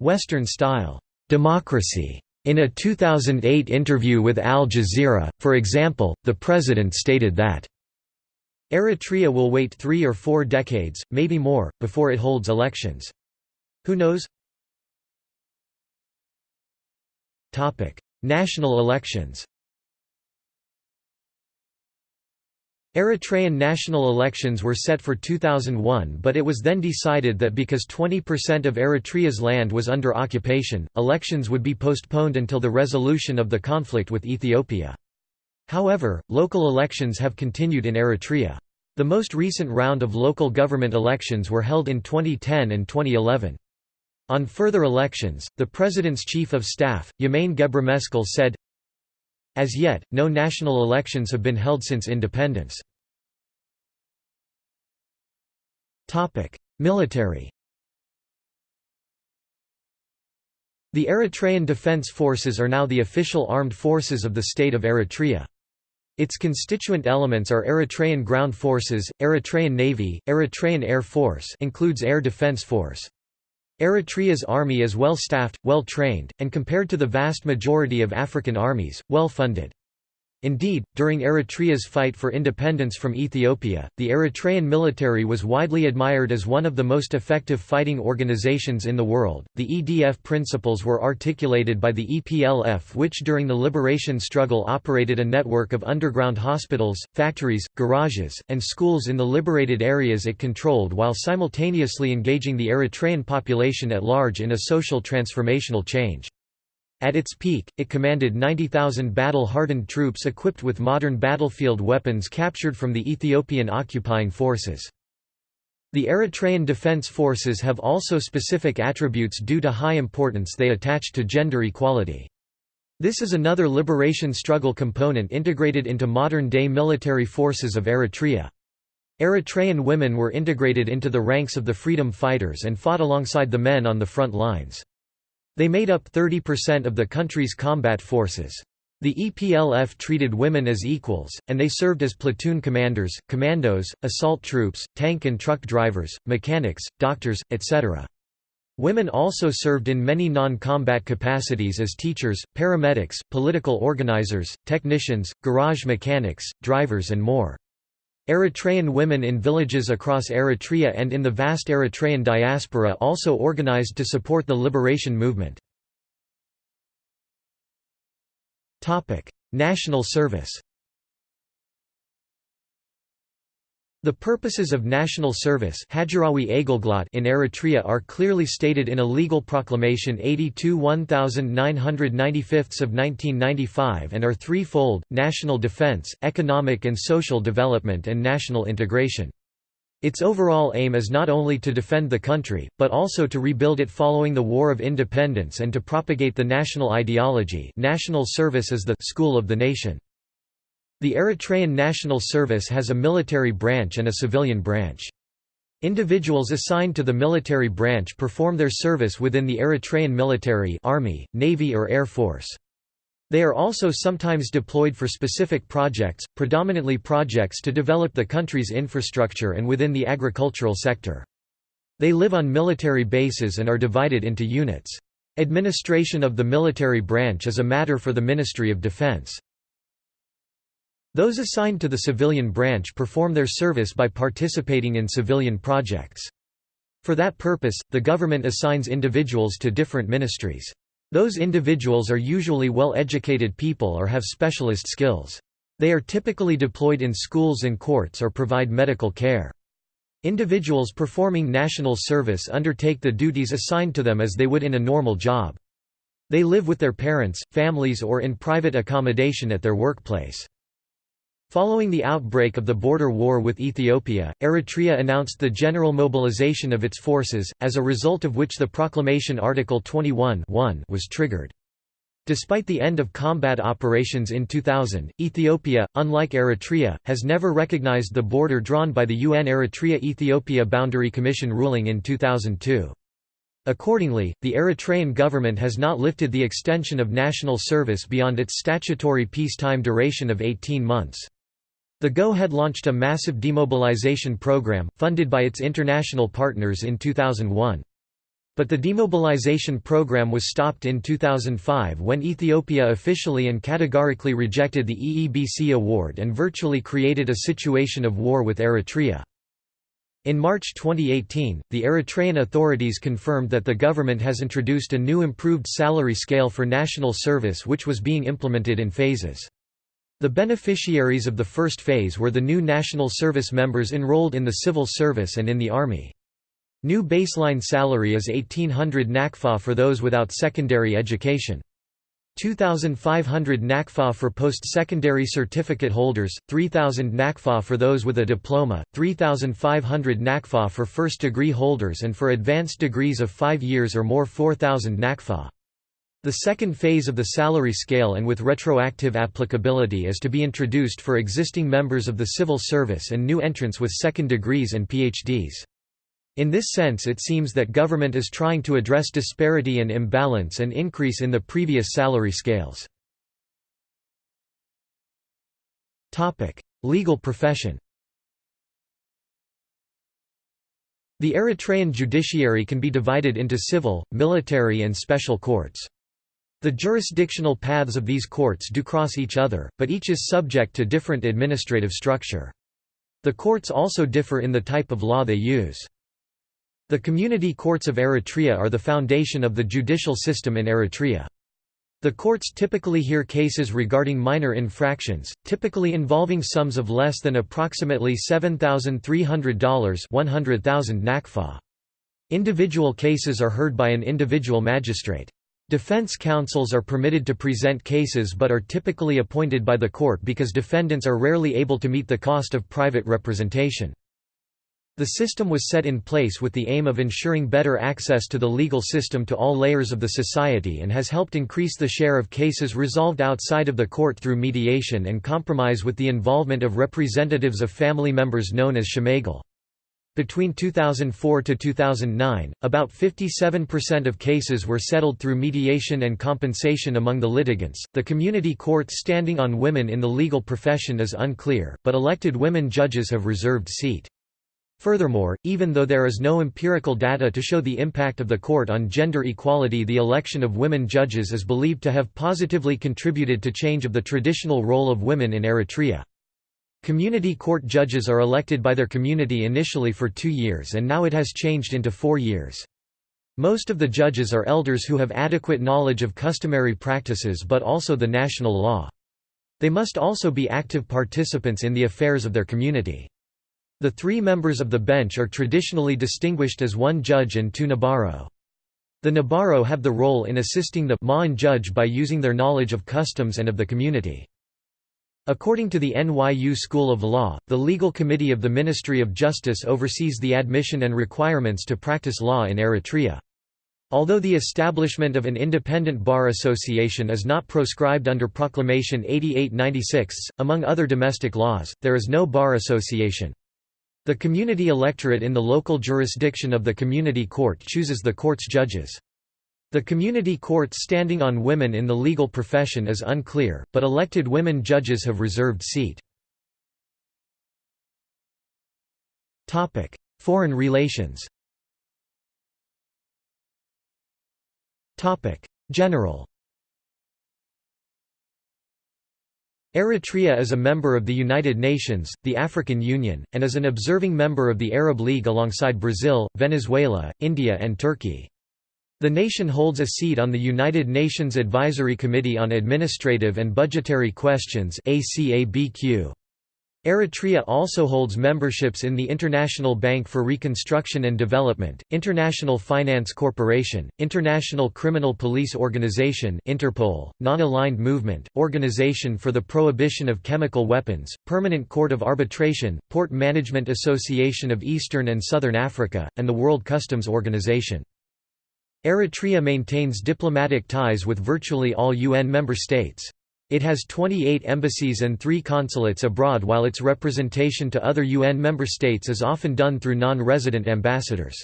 Speaker 1: Western-style democracy. In a 2008 interview with Al Jazeera, for example, the president stated that Eritrea will wait three or four decades, maybe more, before it holds elections. Who knows? National elections Eritrean national elections were set for 2001 but it was then decided that because 20% of Eritrea's land was under occupation, elections would be postponed until the resolution of the conflict with Ethiopia. However, local elections have continued in Eritrea. The most recent round of local government elections were held in 2010 and 2011. On further elections, the President's Chief of Staff, Yemane Gebremeskel said, as yet, no national elections have been held since independence. Military The Eritrean Defense Forces are now the official armed forces of the state of Eritrea. Its constituent elements are Eritrean Ground Forces, Eritrean Navy, Eritrean Air Force includes Air Defense Force. Eritrea's army is well staffed, well trained, and compared to the vast majority of African armies, well funded. Indeed, during Eritrea's fight for independence from Ethiopia, the Eritrean military was widely admired as one of the most effective fighting organizations in the world. The EDF principles were articulated by the EPLF, which during the liberation struggle operated a network of underground hospitals, factories, garages, and schools in the liberated areas it controlled while simultaneously engaging the Eritrean population at large in a social transformational change. At its peak, it commanded 90,000 battle-hardened troops equipped with modern battlefield weapons captured from the Ethiopian occupying forces. The Eritrean Defense Forces have also specific attributes due to high importance they attach to gender equality. This is another liberation struggle component integrated into modern-day military forces of Eritrea. Eritrean women were integrated into the ranks of the freedom fighters and fought alongside the men on the front lines. They made up 30% of the country's combat forces. The EPLF treated women as equals, and they served as platoon commanders, commandos, assault troops, tank and truck drivers, mechanics, doctors, etc. Women also served in many non-combat capacities as teachers, paramedics, political organizers, technicians, garage mechanics, drivers and more. Eritrean women in villages across Eritrea and in the vast Eritrean diaspora also organized to support the liberation movement. National service The purposes of national service in Eritrea are clearly stated in a legal proclamation 82 1995 of 1995 and are threefold, national defense, economic and social development and national integration. Its overall aim is not only to defend the country, but also to rebuild it following the War of Independence and to propagate the national ideology national service is the «school of the nation». The Eritrean National Service has a military branch and a civilian branch. Individuals assigned to the military branch perform their service within the Eritrean military army, navy or air force. They are also sometimes deployed for specific projects, predominantly projects to develop the country's infrastructure and within the agricultural sector. They live on military bases and are divided into units. Administration of the military branch is a matter for the Ministry of Defense. Those assigned to the civilian branch perform their service by participating in civilian projects. For that purpose, the government assigns individuals to different ministries. Those individuals are usually well-educated people or have specialist skills. They are typically deployed in schools and courts or provide medical care. Individuals performing national service undertake the duties assigned to them as they would in a normal job. They live with their parents, families or in private accommodation at their workplace. Following the outbreak of the border war with Ethiopia, Eritrea announced the general mobilization of its forces, as a result of which the proclamation Article 21 was triggered. Despite the end of combat operations in 2000, Ethiopia, unlike Eritrea, has never recognized the border drawn by the UN Eritrea-Ethiopia Boundary Commission ruling in 2002. Accordingly, the Eritrean government has not lifted the extension of national service beyond its statutory peacetime duration of 18 months. The GO had launched a massive demobilization program, funded by its international partners in 2001. But the demobilization program was stopped in 2005 when Ethiopia officially and categorically rejected the EEBC award and virtually created a situation of war with Eritrea. In March 2018, the Eritrean authorities confirmed that the government has introduced a new improved salary scale for national service which was being implemented in phases. The beneficiaries of the first phase were the new national service members enrolled in the civil service and in the army. New baseline salary is 1800 nakfa for those without secondary education. 2,500 nakfa for post-secondary certificate holders, 3,000 nakfa for those with a diploma, 3,500 nakfa for first-degree holders and for advanced degrees of 5 years or more 4,000 nakfa. The second phase of the salary scale and with retroactive applicability is to be introduced for existing members of the civil service and new entrants with second degrees and PhDs. In this sense it seems that government is trying to address disparity and imbalance and increase in the previous salary scales. Legal profession The Eritrean judiciary can be divided into civil, military and special courts. The jurisdictional paths of these courts do cross each other, but each is subject to different administrative structure. The courts also differ in the type of law they use. The community courts of Eritrea are the foundation of the judicial system in Eritrea. The courts typically hear cases regarding minor infractions, typically involving sums of less than approximately $7,300 100,000 nakfa. Individual cases are heard by an individual magistrate. Defense counsels are permitted to present cases but are typically appointed by the court because defendants are rarely able to meet the cost of private representation. The system was set in place with the aim of ensuring better access to the legal system to all layers of the society and has helped increase the share of cases resolved outside of the court through mediation and compromise with the involvement of representatives of family members known as shemegal. Between 2004 to 2009, about 57% of cases were settled through mediation and compensation among the litigants. The community court's standing on women in the legal profession is unclear, but elected women judges have reserved seat. Furthermore, even though there is no empirical data to show the impact of the court on gender equality the election of women judges is believed to have positively contributed to change of the traditional role of women in Eritrea. Community court judges are elected by their community initially for two years and now it has changed into four years. Most of the judges are elders who have adequate knowledge of customary practices but also the national law. They must also be active participants in the affairs of their community. The three members of the bench are traditionally distinguished as one judge and two Nabaro. The Nabaro have the role in assisting the Ma'an judge by using their knowledge of customs and of the community. According to the NYU School of Law, the Legal Committee of the Ministry of Justice oversees the admission and requirements to practice law in Eritrea. Although the establishment of an independent bar association is not proscribed under Proclamation 8896, among other domestic laws, there is no bar association. The community electorate in the local jurisdiction of the community court chooses the court's judges. The community court's standing on women in the legal profession is unclear, but elected women judges have reserved seat. Foreign relations General Eritrea is a member of the United Nations, the African Union, and is an observing member of the Arab League alongside Brazil, Venezuela, India and Turkey. The nation holds a seat on the United Nations Advisory Committee on Administrative and Budgetary Questions. Eritrea also holds memberships in the International Bank for Reconstruction and Development, International Finance Corporation, International Criminal Police Organization Interpol, Non-Aligned Movement, Organization for the Prohibition of Chemical Weapons, Permanent Court of Arbitration, Port Management Association of Eastern and Southern Africa, and the World Customs Organization. Eritrea maintains diplomatic ties with virtually all UN member states. It has 28 embassies and three consulates abroad while its representation to other UN member states is often done through non-resident ambassadors.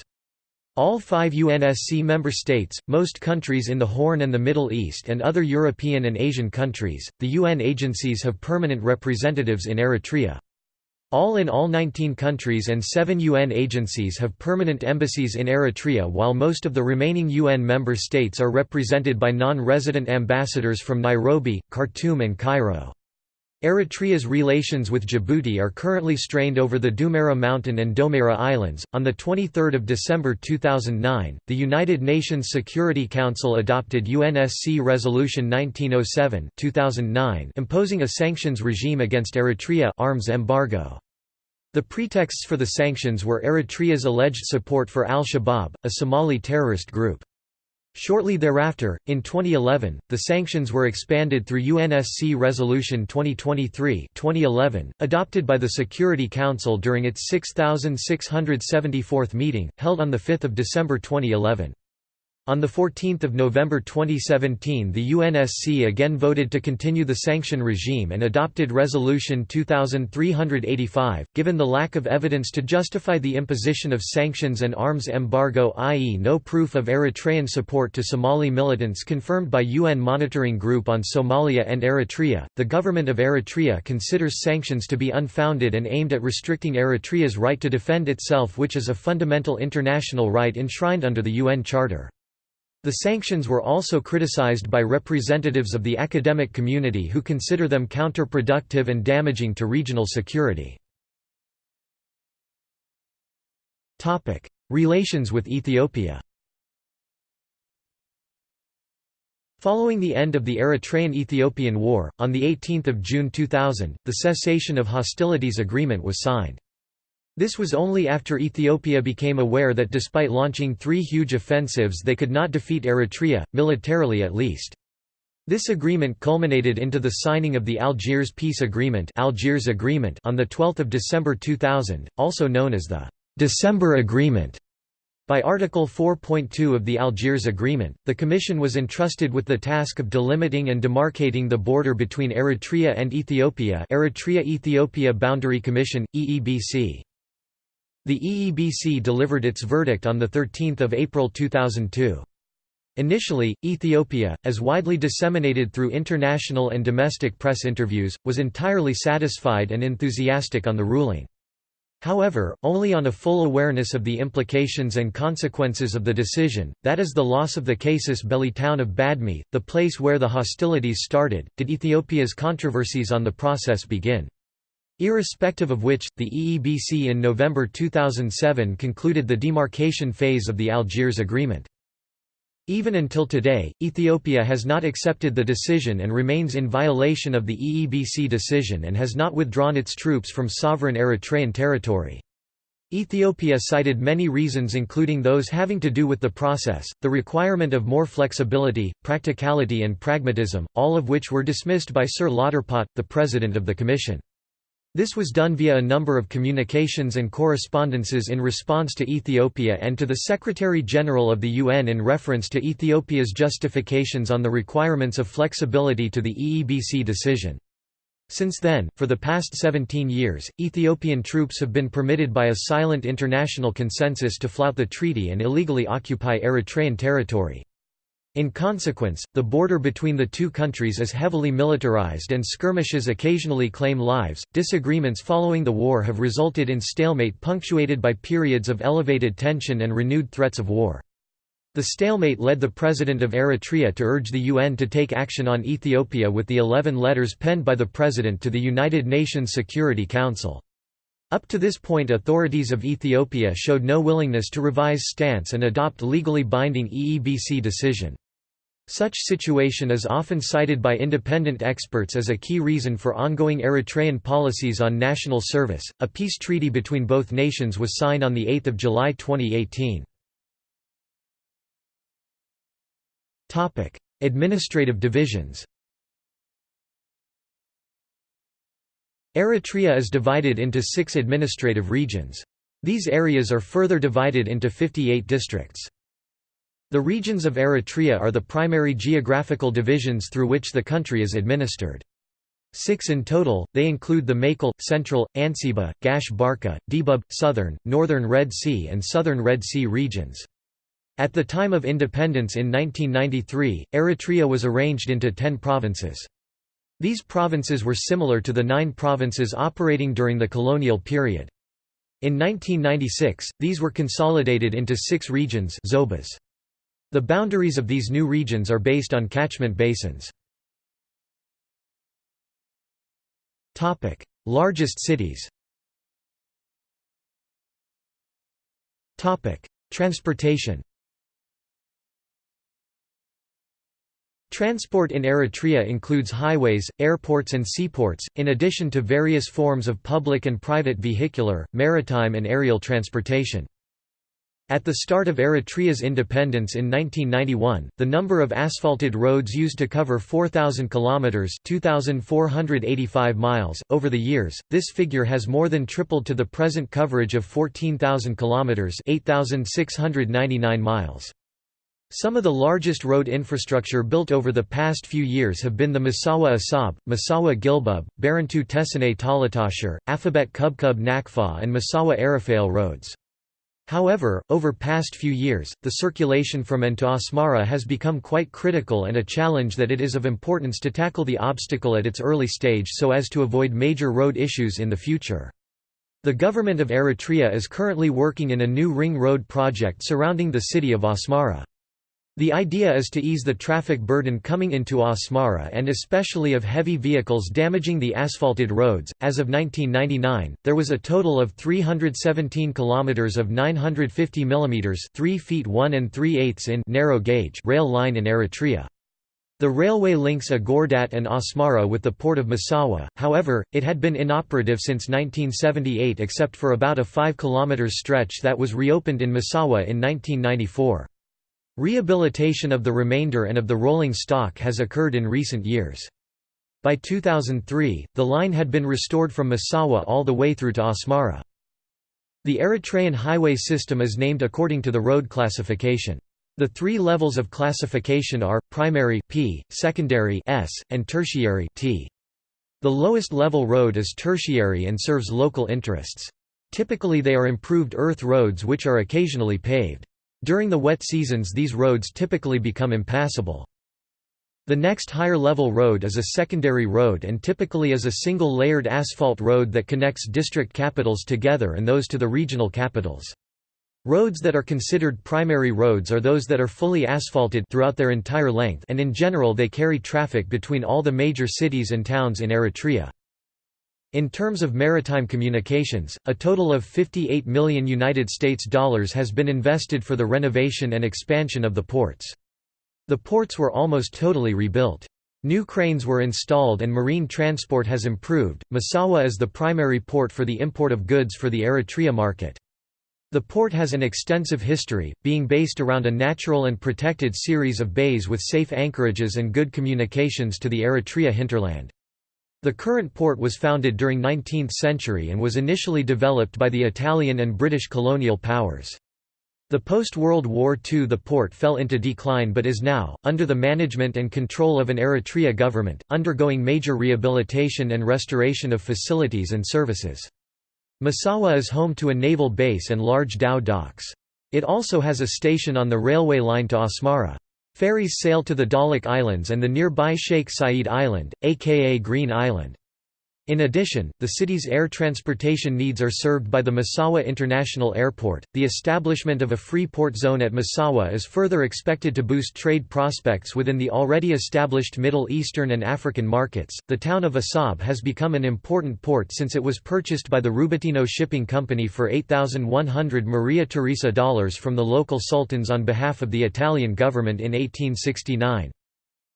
Speaker 1: All five UNSC member states, most countries in the Horn and the Middle East and other European and Asian countries, the UN agencies have permanent representatives in Eritrea. All in all 19 countries and 7 UN agencies have permanent embassies in Eritrea while most of the remaining UN member states are represented by non-resident ambassadors from Nairobi, Khartoum and Cairo. Eritrea's relations with Djibouti are currently strained over the Doumeira Mountain and Doumeira Islands. On the 23rd of December 2009, the United Nations Security Council adopted UNSC Resolution 1907-2009 imposing a sanctions regime against Eritrea arms embargo. The pretexts for the sanctions were Eritrea's alleged support for al-Shabaab, a Somali terrorist group. Shortly thereafter, in 2011, the sanctions were expanded through UNSC Resolution 2023-2011, adopted by the Security Council during its 6674th meeting, held on 5 December 2011. On 14 November 2017 the UNSC again voted to continue the sanction regime and adopted Resolution 2385, given the lack of evidence to justify the imposition of sanctions and arms embargo i.e. no proof of Eritrean support to Somali militants confirmed by UN Monitoring Group on Somalia and Eritrea, the government of Eritrea considers sanctions to be unfounded and aimed at restricting Eritrea's right to defend itself which is a fundamental international right enshrined under the UN Charter. The sanctions were also criticized by representatives of the academic community who consider them counterproductive and damaging to regional security. Relations with Ethiopia Following the end of the Eritrean–Ethiopian War, on 18 June 2000, the cessation of hostilities agreement was signed. This was only after Ethiopia became aware that despite launching three huge offensives they could not defeat Eritrea, militarily at least. This agreement culminated into the signing of the Algiers Peace Agreement, Algiers Agreement on 12 December 2000, also known as the December Agreement by Article 4.2 of the Algiers Agreement, the Commission was entrusted with the task of delimiting and demarcating the border between Eritrea and Ethiopia Eritrea-Ethiopia Boundary Commission, EEBC. The EEBC delivered its verdict on 13 April 2002. Initially, Ethiopia, as widely disseminated through international and domestic press interviews, was entirely satisfied and enthusiastic on the ruling. However, only on a full awareness of the implications and consequences of the decision, that is the loss of the casus belli town of Badme, the place where the hostilities started, did Ethiopia's controversies on the process begin. Irrespective of which, the EEBC in November 2007 concluded the demarcation phase of the Algiers Agreement. Even until today, Ethiopia has not accepted the decision and remains in violation of the EEBC decision and has not withdrawn its troops from sovereign Eritrean territory. Ethiopia cited many reasons including those having to do with the process, the requirement of more flexibility, practicality and pragmatism, all of which were dismissed by Sir Lauterpacht, the president of the Commission. This was done via a number of communications and correspondences in response to Ethiopia and to the Secretary-General of the UN in reference to Ethiopia's justifications on the requirements of flexibility to the EEBC decision. Since then, for the past 17 years, Ethiopian troops have been permitted by a silent international consensus to flout the treaty and illegally occupy Eritrean territory. In consequence, the border between the two countries is heavily militarized and skirmishes occasionally claim lives. Disagreements following the war have resulted in stalemate punctuated by periods of elevated tension and renewed threats of war. The stalemate led the president of Eritrea to urge the UN to take action on Ethiopia with the 11 letters penned by the president to the United Nations Security Council. Up to this point authorities of Ethiopia showed no willingness to revise stance and adopt legally binding EEBC decision. Such situation is often cited by independent experts as a key reason for ongoing Eritrean policies on national service. A peace treaty between both nations was signed on the 8th of July 2018. Topic: Administrative divisions. Eritrea is divided into 6 administrative regions. These areas are further divided into 58 districts. The regions of Eritrea are the primary geographical divisions through which the country is administered. Six in total, they include the Maekel, Central, Anseba, Gash Barka, Debub, Southern, Northern Red Sea and Southern Red Sea regions. At the time of independence in 1993, Eritrea was arranged into ten provinces. These provinces were similar to the nine provinces operating during the colonial period. In 1996, these were consolidated into six regions zobas. The boundaries of these new regions are based on catchment basins. Largest cities Transportation Transport in Eritrea includes highways, airports and seaports, in addition to various forms of public and private vehicular, maritime and aerial transportation. At the start of Eritrea's independence in 1991, the number of asphalted roads used to cover 4,000 kilometers (2,485 miles). Over the years, this figure has more than tripled to the present coverage of 14,000 kilometers (8,699 miles). Some of the largest road infrastructure built over the past few years have been the Massawa Asab, Massawa Gilbub, Barentu Tessenei Talatashar, Afabet Kubkub Nakfa and Massawa Arafale roads. However, over past few years, the circulation from and to Asmara has become quite critical and a challenge that it is of importance to tackle the obstacle at its early stage so as to avoid major road issues in the future. The government of Eritrea is currently working in a new ring road project surrounding the city of Asmara. The idea is to ease the traffic burden coming into Asmara and especially of heavy vehicles damaging the asphalted roads. As of 1999, there was a total of 317 kilometers of 950 mm 3 feet 1 and 3 eighths in narrow gauge rail line in Eritrea. The railway links Agordat and Asmara with the port of Massawa, however, it had been inoperative since 1978 except for about a 5 km stretch that was reopened in Massawa in 1994. Rehabilitation of the remainder and of the rolling stock has occurred in recent years. By 2003, the line had been restored from Massawa all the way through to Asmara. The Eritrean highway system is named according to the road classification. The three levels of classification are, primary P, secondary S, and tertiary T. The lowest level road is tertiary and serves local interests. Typically they are improved earth roads which are occasionally paved. During the wet seasons these roads typically become impassable. The next higher level road is a secondary road and typically is a single layered asphalt road that connects district capitals together and those to the regional capitals. Roads that are considered primary roads are those that are fully asphalted throughout their entire length and in general they carry traffic between all the major cities and towns in Eritrea. In terms of maritime communications, a total of 58 million United States dollars has been invested for the renovation and expansion of the ports. The ports were almost totally rebuilt. New cranes were installed and marine transport has improved. Massawa is the primary port for the import of goods for the Eritrea market. The port has an extensive history, being based around a natural and protected series of bays with safe anchorages and good communications to the Eritrea hinterland. The current port was founded during 19th century and was initially developed by the Italian and British colonial powers. The post-World War II the port fell into decline but is now, under the management and control of an Eritrea government, undergoing major rehabilitation and restoration of facilities and services. Massawa is home to a naval base and large dhow docks. It also has a station on the railway line to Asmara. Ferries sail to the Dahlak Islands and the nearby Sheikh Said Island, aka Green Island. In addition, the city's air transportation needs are served by the Massawa International Airport. The establishment of a free port zone at Massawa is further expected to boost trade prospects within the already established Middle Eastern and African markets. The town of Assab has become an important port since it was purchased by the Rubattino Shipping Company for 8,100 Maria Theresa dollars from the local sultans on behalf of the Italian government in 1869.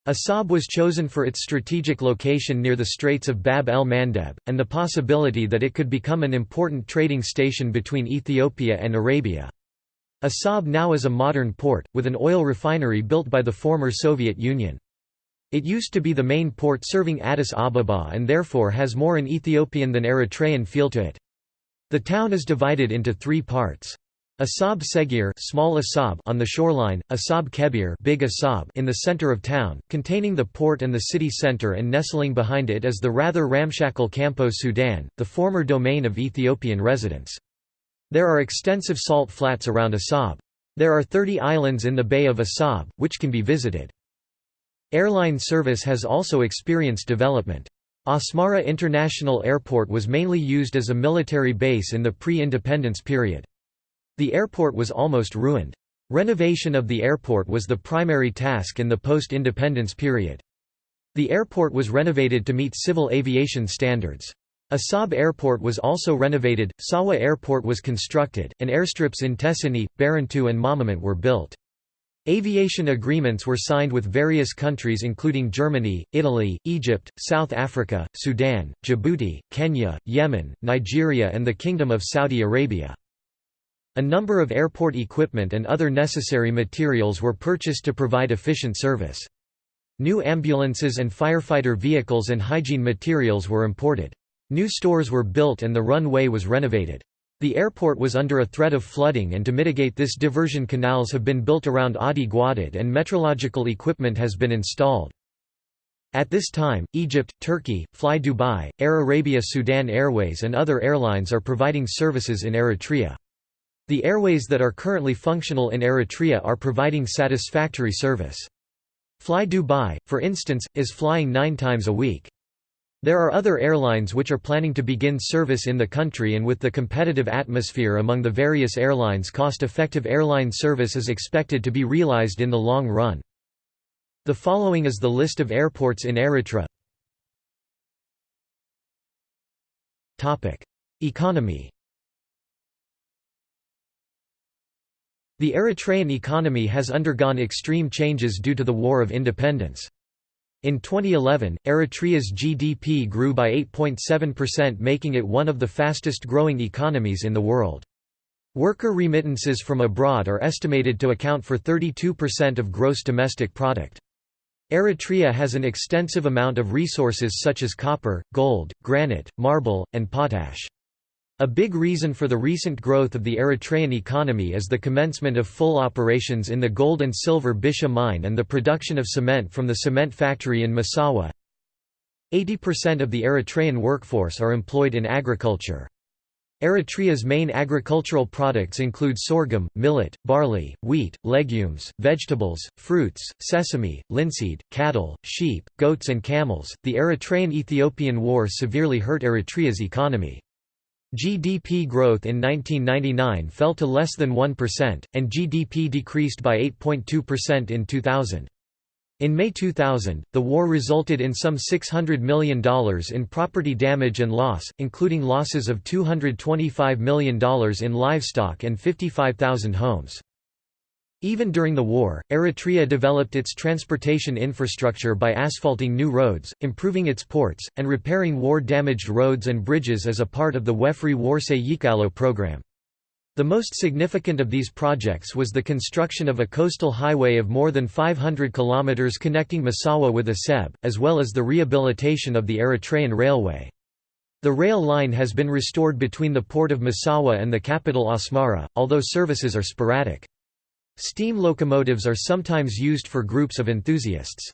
Speaker 1: Assab was chosen for its strategic location near the Straits of Bab el-Mandeb, and the possibility that it could become an important trading station between Ethiopia and Arabia. Assab now is a modern port, with an oil refinery built by the former Soviet Union. It used to be the main port serving Addis Ababa and therefore has more an Ethiopian than Eritrean feel to it. The town is divided into three parts. Asab Segir small Asab on the shoreline, Asab Kebir big Asab in the center of town, containing the port and the city center and nestling behind it is the rather ramshackle Campo Sudan, the former domain of Ethiopian residents. There are extensive salt flats around Asab. There are 30 islands in the Bay of Asab, which can be visited. Airline service has also experienced development. Asmara International Airport was mainly used as a military base in the pre-independence period. The airport was almost ruined. Renovation of the airport was the primary task in the post-independence period. The airport was renovated to meet civil aviation standards. Assab Airport was also renovated, Sawa Airport was constructed, and airstrips in Tessenei, Barentu and Mamament were built. Aviation agreements were signed with various countries including Germany, Italy, Egypt, South Africa, Sudan, Djibouti, Kenya, Yemen, Nigeria and the Kingdom of Saudi Arabia. A number of airport equipment and other necessary materials were purchased to provide efficient service. New ambulances and firefighter vehicles and hygiene materials were imported. New stores were built and the runway was renovated. The airport was under a threat of flooding and to mitigate this diversion canals have been built around Adi Gwadad and metrological equipment has been installed. At this time, Egypt, Turkey, Fly Dubai, Air Arabia Sudan Airways and other airlines are providing services in Eritrea. The airways that are currently functional in Eritrea are providing satisfactory service. Fly Dubai, for instance, is flying nine times a week. There are other airlines which are planning to begin service in the country and with the competitive atmosphere among the various airlines cost-effective airline service is expected to be realized in the long run. The following is the list of airports in Eritrea. Economy The Eritrean economy has undergone extreme changes due to the War of Independence. In 2011, Eritrea's GDP grew by 8.7% making it one of the fastest growing economies in the world. Worker remittances from abroad are estimated to account for 32% of gross domestic product. Eritrea has an extensive amount of resources such as copper, gold, granite, marble, and potash. A big reason for the recent growth of the Eritrean economy is the commencement of full operations in the gold and silver Bisha mine and the production of cement from the cement factory in Massawa. 80% of the Eritrean workforce are employed in agriculture. Eritrea's main agricultural products include sorghum, millet, barley, wheat, legumes, vegetables, fruits, sesame, linseed, cattle, sheep, goats, and camels. The Eritrean Ethiopian War severely hurt Eritrea's economy. GDP growth in 1999 fell to less than 1%, and GDP decreased by 8.2% in 2000. In May 2000, the war resulted in some $600 million in property damage and loss, including losses of $225 million in livestock and 55,000 homes. Even during the war, Eritrea developed its transportation infrastructure by asphalting new roads, improving its ports, and repairing war-damaged roads and bridges as a part of the Wefri Warsay Yikealo program. The most significant of these projects was the construction of a coastal highway of more than 500 kilometers connecting Massawa with Aseb, as well as the rehabilitation of the Eritrean Railway. The rail line has been restored between the port of Massawa and the capital Asmara, although services are sporadic. Steam locomotives are sometimes used for groups of enthusiasts.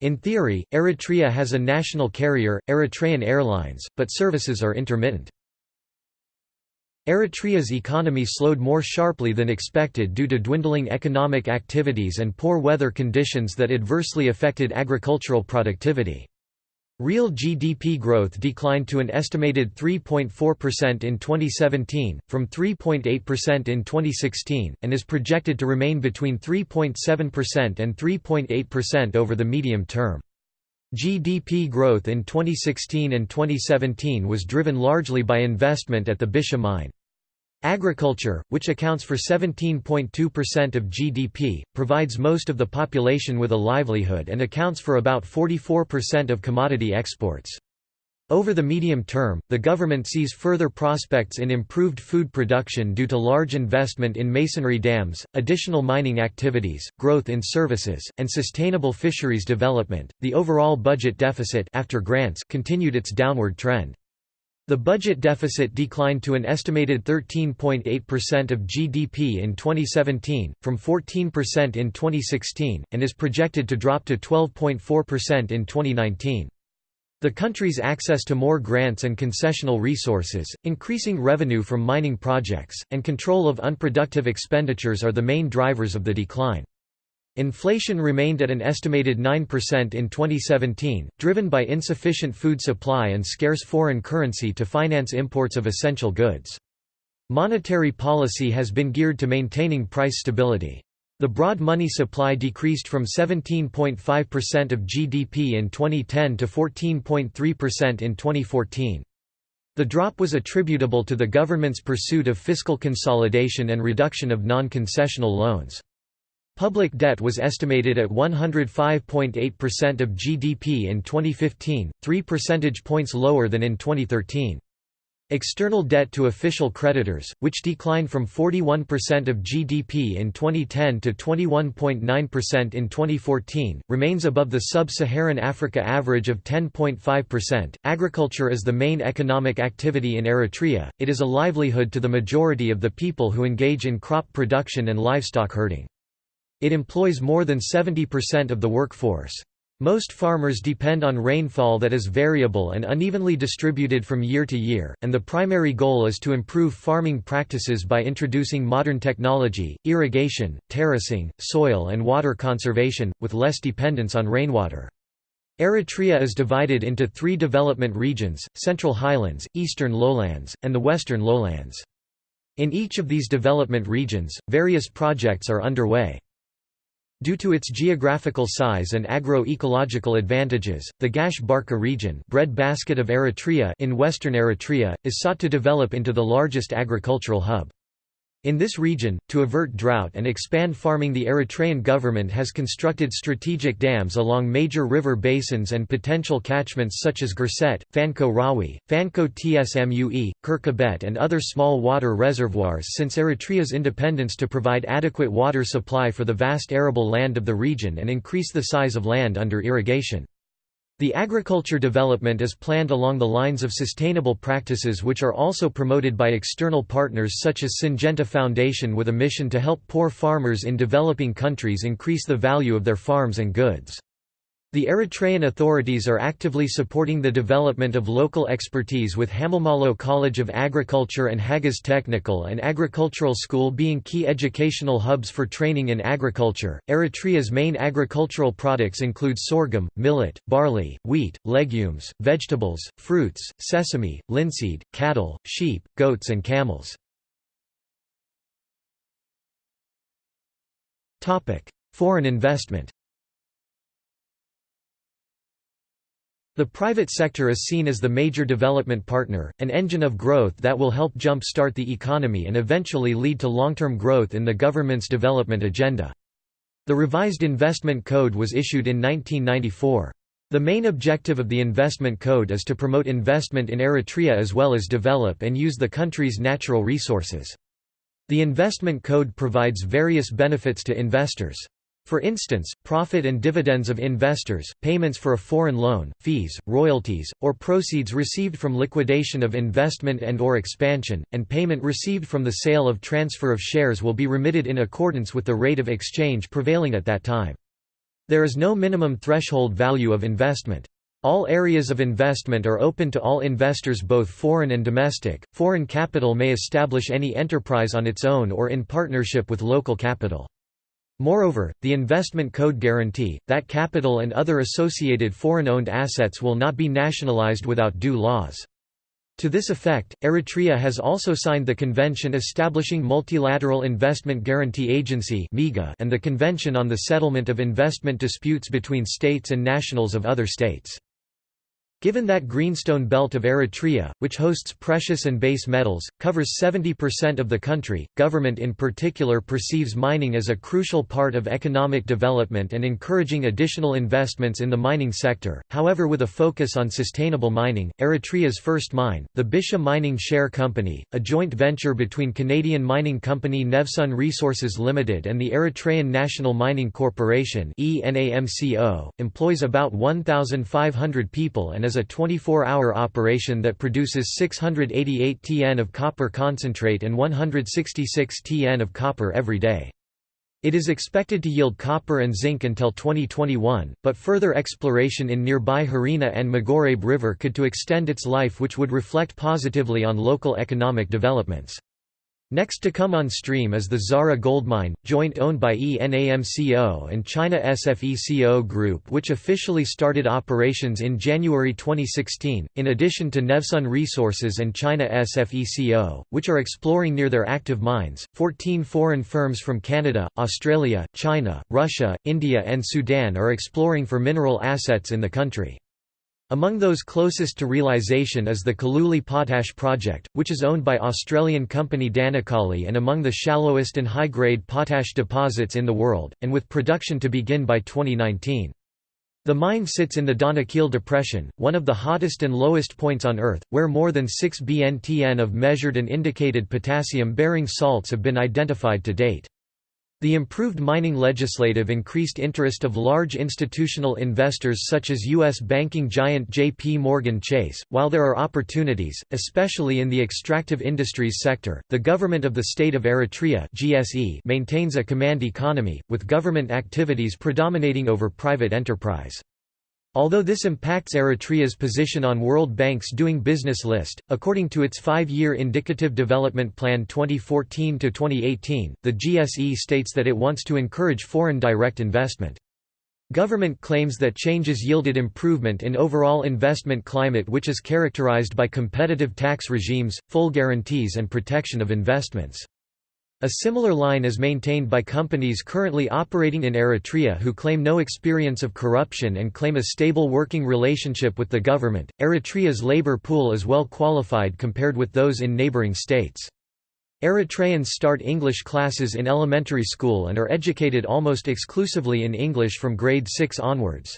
Speaker 1: In theory, Eritrea has a national carrier, Eritrean Airlines, but services are intermittent. Eritrea's economy slowed more sharply than expected due to dwindling economic activities and poor weather conditions that adversely affected agricultural productivity. Real GDP growth declined to an estimated 3.4% in 2017, from 3.8% in 2016, and is projected to remain between 3.7% and 3.8% over the medium term. GDP growth in 2016 and 2017 was driven largely by investment at the Bisha mine. Agriculture, which accounts for 17.2% of GDP, provides most of the population with a livelihood and accounts for about 44% of commodity exports. Over the medium term, the government sees further prospects in improved food production due to large investment in masonry dams, additional mining activities, growth in services, and sustainable fisheries development. The overall budget deficit after grants continued its downward trend. The budget deficit declined to an estimated 13.8% of GDP in 2017, from 14% in 2016, and is projected to drop to 12.4% in 2019. The country's access to more grants and concessional resources, increasing revenue from mining projects, and control of unproductive expenditures are the main drivers of the decline. Inflation remained at an estimated 9% in 2017, driven by insufficient food supply and scarce foreign currency to finance imports of essential goods. Monetary policy has been geared to maintaining price stability. The broad money supply decreased from 17.5% of GDP in 2010 to 14.3% in 2014. The drop was attributable to the government's pursuit of fiscal consolidation and reduction of non-concessional loans. Public debt was estimated at 105.8% of GDP in 2015, 3 percentage points lower than in 2013. External debt to official creditors, which declined from 41% of GDP in 2010 to 21.9% in 2014, remains above the sub-Saharan Africa average of 10.5%. Agriculture is the main economic activity in Eritrea. It is a livelihood to the majority of the people who engage in crop production and livestock herding. It employs more than 70% of the workforce. Most farmers depend on rainfall that is variable and unevenly distributed from year to year, and the primary goal is to improve farming practices by introducing modern technology, irrigation, terracing, soil and water conservation, with less dependence on rainwater. Eritrea is divided into three development regions, Central Highlands, Eastern Lowlands, and the Western Lowlands. In each of these development regions, various projects are underway. Due to its geographical size and agro-ecological advantages, the Gash Barka region bread basket of Eritrea in western Eritrea, is sought to develop into the largest agricultural hub. In this region, to avert drought and expand farming the Eritrean government has constructed strategic dams along major river basins and potential catchments such as Gerset, Fanko Rawi, Fanko Tsmue, Kirkabet and other small water reservoirs since Eritrea's independence to provide adequate water supply for the vast arable land of the region and increase the size of land under irrigation. The agriculture development is planned along the lines of sustainable practices which are also promoted by external partners such as Syngenta Foundation with a mission to help poor farmers in developing countries increase the value of their farms and goods. The Eritrean authorities are actively supporting the development of local expertise with Hamelmalo College of Agriculture and Hagaz Technical and Agricultural School being key educational hubs for training in agriculture. Eritrea's main agricultural products include sorghum, millet, barley, wheat, legumes, vegetables, fruits, sesame, linseed, cattle, sheep, goats and camels. Foreign investment The private sector is seen as the major development partner, an engine of growth that will help jump-start the economy and eventually lead to long-term growth in the government's development agenda. The revised Investment Code was issued in 1994. The main objective of the Investment Code is to promote investment in Eritrea as well as develop and use the country's natural resources. The Investment Code provides various benefits to investors. For instance, profit and dividends of investors, payments for a foreign loan, fees, royalties, or proceeds received from liquidation of investment and or expansion, and payment received from the sale of transfer of shares will be remitted in accordance with the rate of exchange prevailing at that time. There is no minimum threshold value of investment. All areas of investment are open to all investors both foreign and domestic. Foreign capital may establish any enterprise on its own or in partnership with local capital. Moreover, the investment code guarantee, that capital and other associated foreign-owned assets will not be nationalized without due laws. To this effect, Eritrea has also signed the convention establishing Multilateral Investment Guarantee Agency and the Convention on the Settlement of Investment Disputes between States and Nationals of other states. Given that greenstone belt of Eritrea, which hosts precious and base metals, covers 70% of the country, government in particular perceives mining as a crucial part of economic development and encouraging additional investments in the mining sector. However, with a focus on sustainable mining, Eritrea's first mine, the Bisha Mining Share Company, a joint venture between Canadian mining company Nevsun Resources Limited and the Eritrean National Mining Corporation employs about 1,500 people and is a 24-hour operation that produces 688 Tn of copper concentrate and 166 Tn of copper every day. It is expected to yield copper and zinc until 2021, but further exploration in nearby Harina and Magorebe River could to extend its life which would reflect positively on local economic developments. Next to come on stream is the Zara gold mine, joint owned by ENAMCO and China SFECO Group which officially started operations in January 2016, in addition to Nevsun Resources and China SFECO, which are exploring near their active mines. 14 foreign firms from Canada, Australia, China, Russia, India and Sudan are exploring for mineral assets in the country. Among those closest to realisation is the Colluli Potash Project, which is owned by Australian company Danakali and among the shallowest and high-grade potash deposits in the world, and with production to begin by 2019. The mine sits in the Danakil Depression, one of the hottest and lowest points on Earth, where more than 6 bntn of measured and indicated potassium-bearing salts have been identified to date. The improved mining legislative increased interest of large institutional investors such as U.S. banking giant J.P. Morgan Chase. While there are opportunities, especially in the extractive industries sector, the government of the State of Eritrea (GSE) maintains a command economy, with government activities predominating over private enterprise. Although this impacts Eritrea's position on World Bank's Doing Business list, according to its five-year Indicative Development Plan 2014–2018, the GSE states that it wants to encourage foreign direct investment. Government claims that changes yielded improvement in overall investment climate which is characterized by competitive tax regimes, full guarantees and protection of investments. A similar line is maintained by companies currently operating in Eritrea who claim no experience of corruption and claim a stable working relationship with the government. Eritrea's labor pool is well qualified compared with those in neighboring states. Eritreans start English classes in elementary school and are educated almost exclusively in English from grade 6 onwards.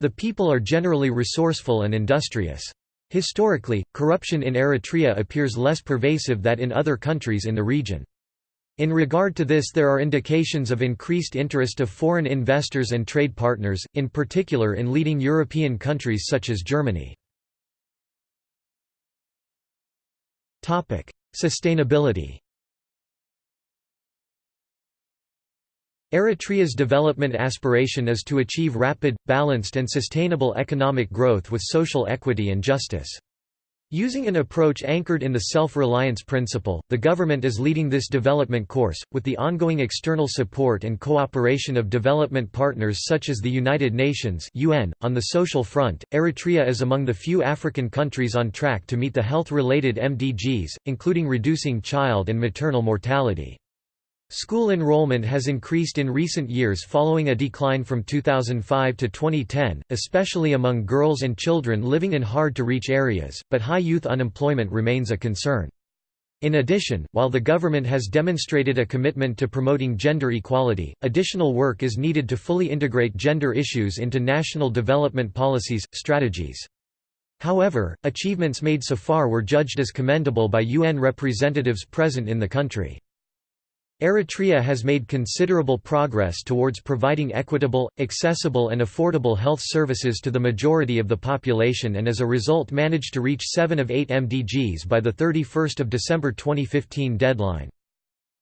Speaker 1: The people are generally resourceful and industrious. Historically, corruption in Eritrea appears less pervasive than in other countries in the region. In regard to this there are indications of increased interest of foreign investors and trade partners, in particular in leading European countries such as Germany. Sustainability Eritrea's development aspiration is to achieve rapid, balanced and sustainable economic growth with social equity and justice. Using an approach anchored in the self-reliance principle, the government is leading this development course, with the ongoing external support and cooperation of development partners such as the United Nations UN. .On the social front, Eritrea is among the few African countries on track to meet the health-related MDGs, including reducing child and maternal mortality. School enrollment has increased in recent years following a decline from 2005 to 2010, especially among girls and children living in hard-to-reach areas, but high youth unemployment remains a concern. In addition, while the government has demonstrated a commitment to promoting gender equality, additional work is needed to fully integrate gender issues into national development policies, strategies. However, achievements made so far were judged as commendable by UN representatives present in the country. Eritrea has made considerable progress towards providing equitable, accessible and affordable health services to the majority of the population and as a result managed to reach 7 of 8 MDGs by the 31 December 2015 deadline.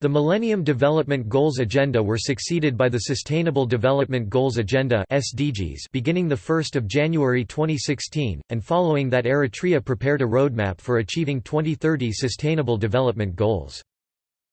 Speaker 1: The Millennium Development Goals Agenda were succeeded by the Sustainable Development Goals Agenda SDGs beginning 1 January 2016, and following that Eritrea prepared a roadmap for achieving 2030 Sustainable Development Goals.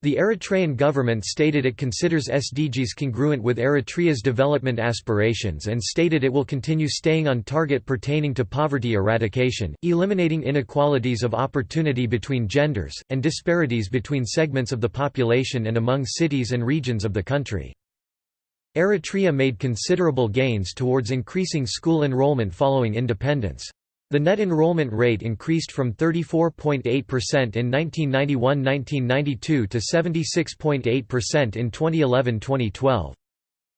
Speaker 1: The Eritrean government stated it considers SDGs congruent with Eritrea's development aspirations and stated it will continue staying on target pertaining to poverty eradication, eliminating inequalities of opportunity between genders, and disparities between segments of the population and among cities and regions of the country. Eritrea made considerable gains towards increasing school enrollment following independence. The net enrollment rate increased from 34.8% in 1991–1992 to 76.8% in 2011–2012.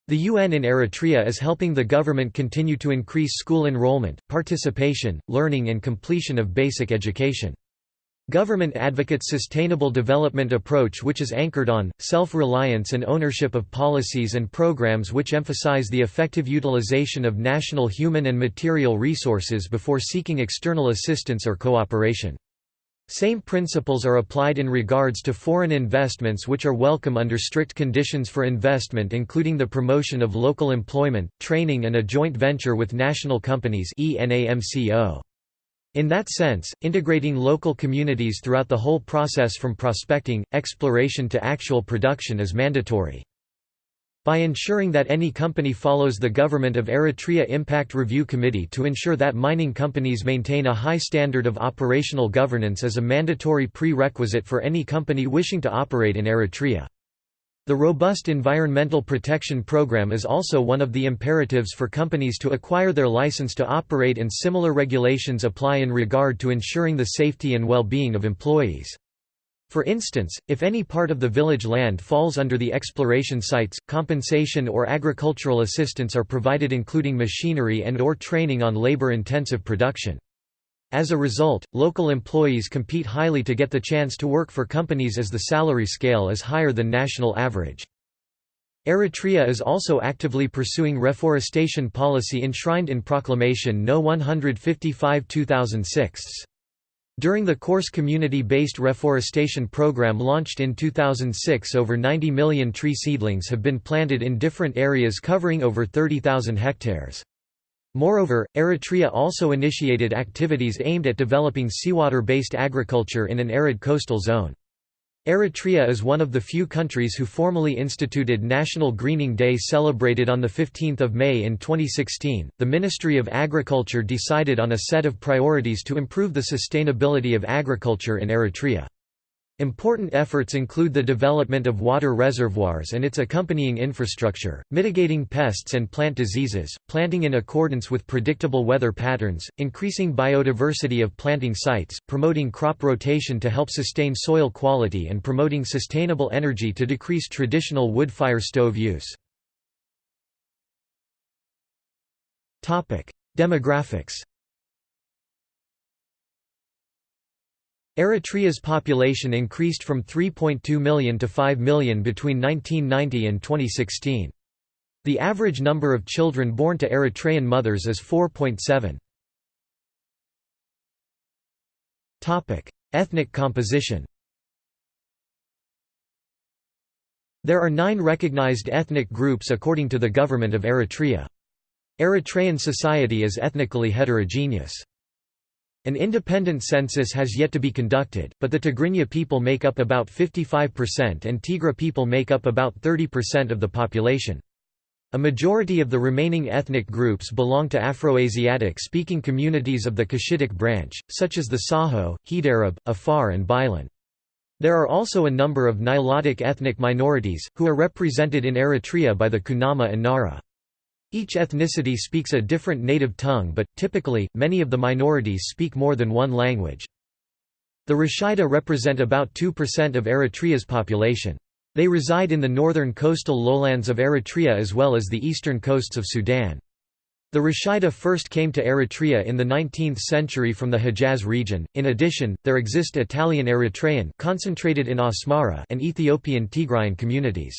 Speaker 1: The UN in Eritrea is helping the government continue to increase school enrollment, participation, learning and completion of basic education. Government advocates sustainable development approach which is anchored on, self-reliance and ownership of policies and programs which emphasize the effective utilization of national human and material resources before seeking external assistance or cooperation. Same principles are applied in regards to foreign investments which are welcome under strict conditions for investment including the promotion of local employment, training and a joint venture with national companies ENAMCO. In that sense, integrating local communities throughout the whole process from prospecting, exploration to actual production is mandatory. By ensuring that any company follows the Government of Eritrea Impact Review Committee to ensure that mining companies maintain a high standard of operational governance as a mandatory prerequisite for any company wishing to operate in Eritrea. The robust environmental protection program is also one of the imperatives for companies to acquire their license to operate and similar regulations apply in regard to ensuring the safety and well-being of employees. For instance, if any part of the village land falls under the exploration sites, compensation or agricultural assistance are provided including machinery and or training on labor-intensive production. As a result, local employees compete highly to get the chance to work for companies as the salary scale is higher than national average. Eritrea is also actively pursuing reforestation policy enshrined in Proclamation No. 155 2006. During the course community-based reforestation program launched in 2006 over 90 million tree seedlings have been planted in different areas covering over 30,000 hectares. Moreover, Eritrea also initiated activities aimed at developing seawater-based agriculture in an arid coastal zone. Eritrea is one of the few countries who formally instituted National Greening Day celebrated on 15 May in 2016. The Ministry of Agriculture decided on a set of priorities to improve the sustainability of agriculture in Eritrea. Important efforts include the development of water reservoirs and its accompanying infrastructure, mitigating pests and plant diseases, planting in accordance with predictable weather patterns, increasing biodiversity of planting sites, promoting crop rotation to help sustain soil quality and promoting sustainable energy to decrease traditional wood fire stove use. Demographics Eritrea's population increased from 3.2 million to 5 million between 1990 and 2016. The average number of children born to Eritrean mothers is 4.7. Ethnic composition There are nine recognized ethnic groups according to the government of Eritrea. Eritrean society is ethnically heterogeneous. An independent census has yet to be conducted, but the Tigrinya people make up about 55% and Tigre people make up about 30% of the population. A majority of the remaining ethnic groups belong to Afroasiatic-speaking communities of the Cushitic branch, such as the Saho, Hedarab, Afar and Bilen. There are also a number of Nilotic ethnic minorities, who are represented in Eritrea by the Kunama and Nara. Each ethnicity speaks a different native tongue but, typically, many of the minorities speak more than one language. The Rashaida represent about 2% of Eritrea's population. They reside in the northern coastal lowlands of Eritrea as well as the eastern coasts of Sudan. The Rashaida first came to Eritrea in the 19th century from the Hejaz region. In addition, there exist Italian Eritrean concentrated in Asmara and Ethiopian Tigrayan communities.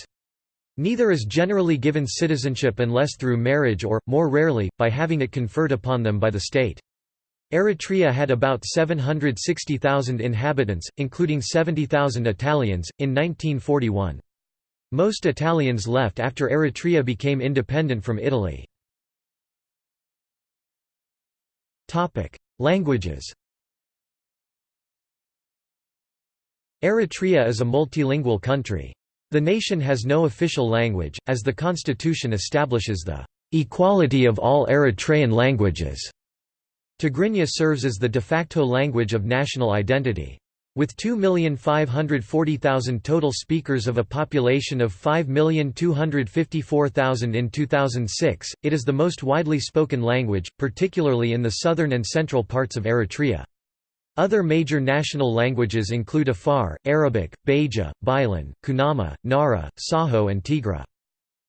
Speaker 1: Neither is generally given citizenship unless through marriage or, more rarely, by having it conferred upon them by the state. Eritrea had about 760,000 inhabitants, including 70,000 Italians, in 1941. Most Italians left after Eritrea became independent from Italy. Languages Eritrea is a multilingual country. The nation has no official language, as the constitution establishes the equality of all Eritrean languages. Tigrinya serves as the de facto language of national identity. With 2,540,000 total speakers of a population of 5,254,000 in 2006, it is the most widely spoken language, particularly in the southern and central parts of Eritrea. Other major national languages include Afar, Arabic, Beja, Bilen, Kunama, Nara, Saho and Tigre.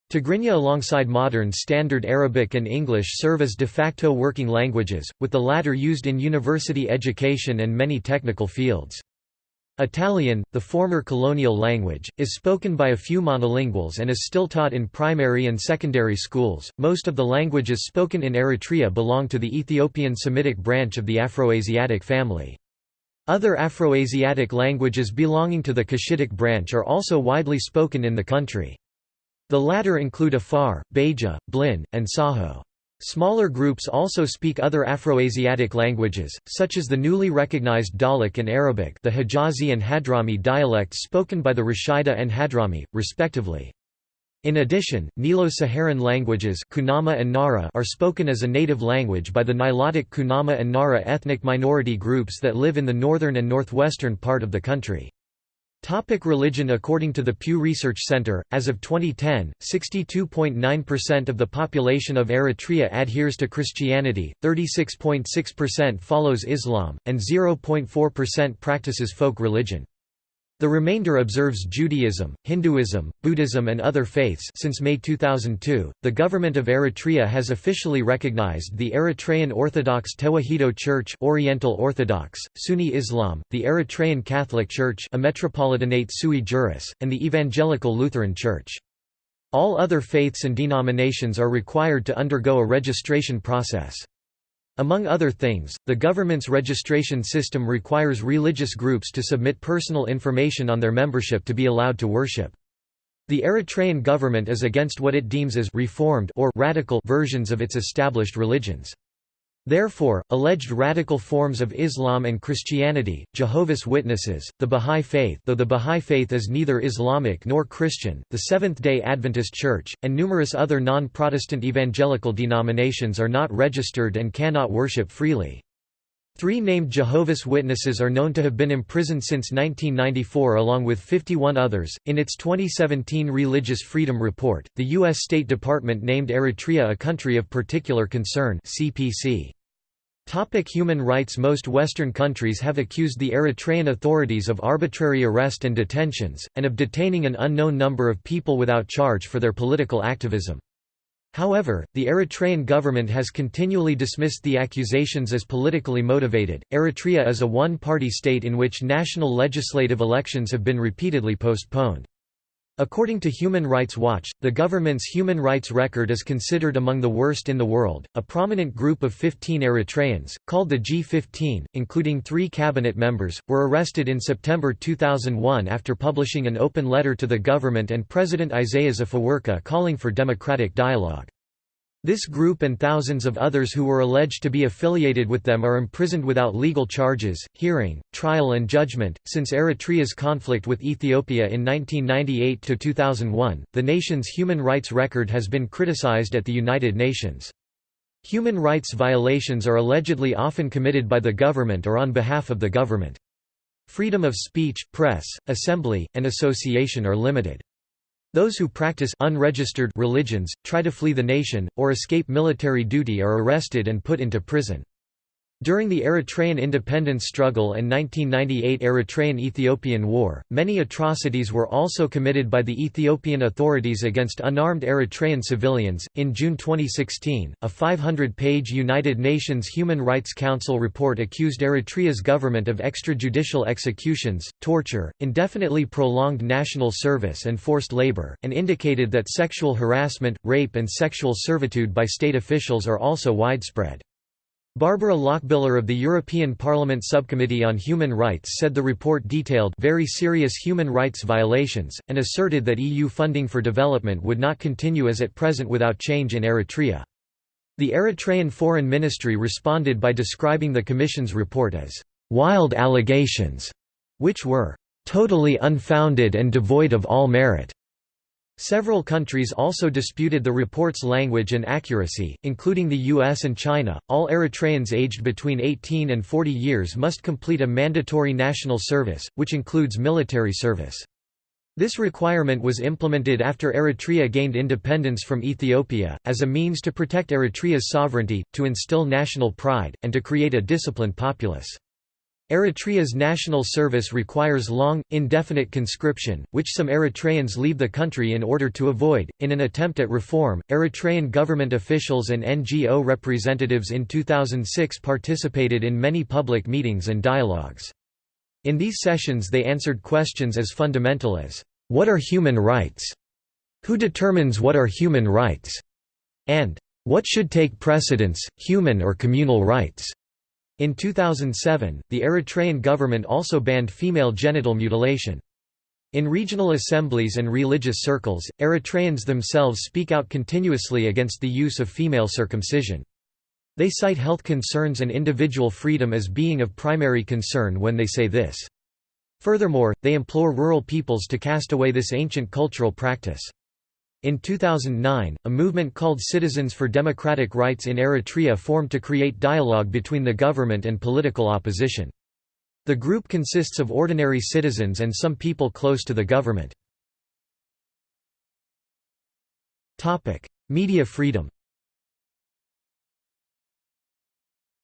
Speaker 1: Tigrinya alongside modern Standard Arabic and English serve as de facto working languages, with the latter used in university education and many technical fields. Italian, the former colonial language, is spoken by a few monolinguals and is still taught in primary and secondary schools. Most of the languages spoken in Eritrea belong to the Ethiopian Semitic branch of the Afroasiatic family. Other Afroasiatic languages belonging to the Cushitic branch are also widely spoken in the country. The latter include Afar, Beja, Blin, and Saho. Smaller groups also speak other Afroasiatic languages, such as the newly recognized Dalit and Arabic the Hijazi and Hadrami dialects spoken by the Rashaida and Hadrami, respectively. In addition, Nilo-Saharan languages Kunama and Nara are spoken as a native language by the Nilotic Kunama and Nara ethnic minority groups that live in the northern and northwestern part of the country. Topic religion According to the Pew Research Center, as of 2010, 62.9% of the population of Eritrea adheres to Christianity, 36.6% follows Islam, and 0.4% practices folk religion. The remainder observes Judaism, Hinduism, Buddhism and other faiths since May 2002. The government of Eritrea has officially recognized the Eritrean Orthodox Tewahedo Church, Oriental Orthodox, Sunni Islam, the Eritrean Catholic Church, a metropolitanate sui juris, and the Evangelical Lutheran Church. All other faiths and denominations are required to undergo a registration process. Among other things, the government's registration system requires religious groups to submit personal information on their membership to be allowed to worship. The Eritrean government is against what it deems as reformed or radical versions of its established religions. Therefore, alleged radical forms of Islam and Christianity, Jehovah's Witnesses, the Bahá'í Faith though the Bahá'í Faith is neither Islamic nor Christian, the Seventh-day Adventist Church, and numerous other non-Protestant evangelical denominations are not registered and cannot worship freely. Three named Jehovah's Witnesses are known to have been imprisoned since 1994 along with 51 others. In its 2017 Religious Freedom Report, the U.S. State Department named Eritrea a country of particular concern CPC. Topic human rights Most Western countries have accused the Eritrean authorities of arbitrary arrest and detentions, and of detaining an unknown number of people without charge for their political activism. However, the Eritrean government has continually dismissed the accusations as politically motivated. Eritrea is a one party state in which national legislative elections have been repeatedly postponed. According to Human Rights Watch, the government's human rights record is considered among the worst in the world. A prominent group of 15 Eritreans, called the G15, including three cabinet members, were arrested in September 2001 after publishing an open letter to the government and President Isaias Afewerki calling for democratic dialogue. This group and thousands of others who were alleged to be affiliated with them are imprisoned without legal charges, hearing, trial and judgment. Since Eritrea's conflict with Ethiopia in 1998 to 2001, the nation's human rights record has been criticized at the United Nations. Human rights violations are allegedly often committed by the government or on behalf of the government. Freedom of speech, press, assembly, and association are limited. Those who practice unregistered religions, try to flee the nation, or escape military duty are arrested and put into prison. During the Eritrean independence struggle and 1998 Eritrean–Ethiopian War, many atrocities were also committed by the Ethiopian authorities against unarmed Eritrean civilians. In June 2016, a 500-page United Nations Human Rights Council report accused Eritrea's government of extrajudicial executions, torture, indefinitely prolonged national service and forced labor, and indicated that sexual harassment, rape and sexual servitude by state officials are also widespread. Barbara Lochbihler of the European Parliament Subcommittee on Human Rights said the report detailed very serious human rights violations, and asserted that EU funding for development would not continue as at present without change in Eritrea. The Eritrean Foreign Ministry responded by describing the Commission's report as «wild allegations», which were «totally unfounded and devoid of all merit». Several countries also disputed the report's language and accuracy, including the US and China. All Eritreans aged between 18 and 40 years must complete a mandatory national service, which includes military service. This requirement was implemented after Eritrea gained independence from Ethiopia, as a means to protect Eritrea's sovereignty, to instill national pride, and to create a disciplined populace. Eritrea's national service requires long, indefinite conscription, which some Eritreans leave the country in order to avoid. In an attempt at reform, Eritrean government officials and NGO representatives in 2006 participated in many public meetings and dialogues. In these sessions they answered questions as fundamental as, What are human rights? Who determines what are human rights? and What should take precedence, human or communal rights? In 2007, the Eritrean government also banned female genital mutilation. In regional assemblies and religious circles, Eritreans themselves speak out continuously against the use of female circumcision. They cite health concerns and individual freedom as being of primary concern when they say this. Furthermore, they implore rural peoples to cast away this ancient cultural practice. In 2009, a movement called Citizens for Democratic Rights in Eritrea formed to create dialogue between the government and political opposition. The group consists of ordinary citizens and some people close to the government. Media freedom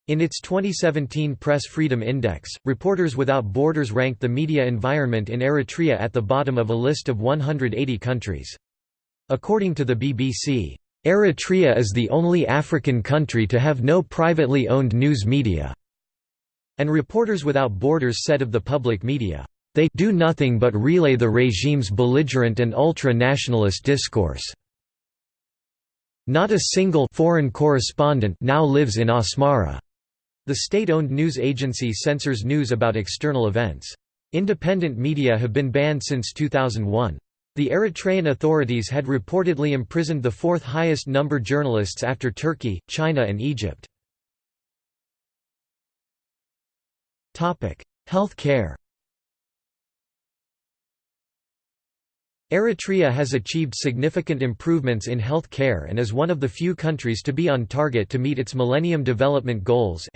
Speaker 1: In its 2017 Press Freedom Index, Reporters Without Borders ranked the media environment in Eritrea at the bottom of a list of 180 countries. According to the BBC, Eritrea is the only African country to have no privately owned news media. And Reporters Without Borders said of the public media, they do nothing but relay the regime's belligerent and ultra-nationalist discourse. Not a single foreign correspondent now lives in Asmara. The state-owned news agency censors news about external events. Independent media have been banned since 2001. The Eritrean authorities had reportedly imprisoned the fourth highest number journalists after Turkey, China and Egypt. Health care Eritrea has achieved significant improvements in health care and is one of the few countries to be on target to meet its Millennium Development Goals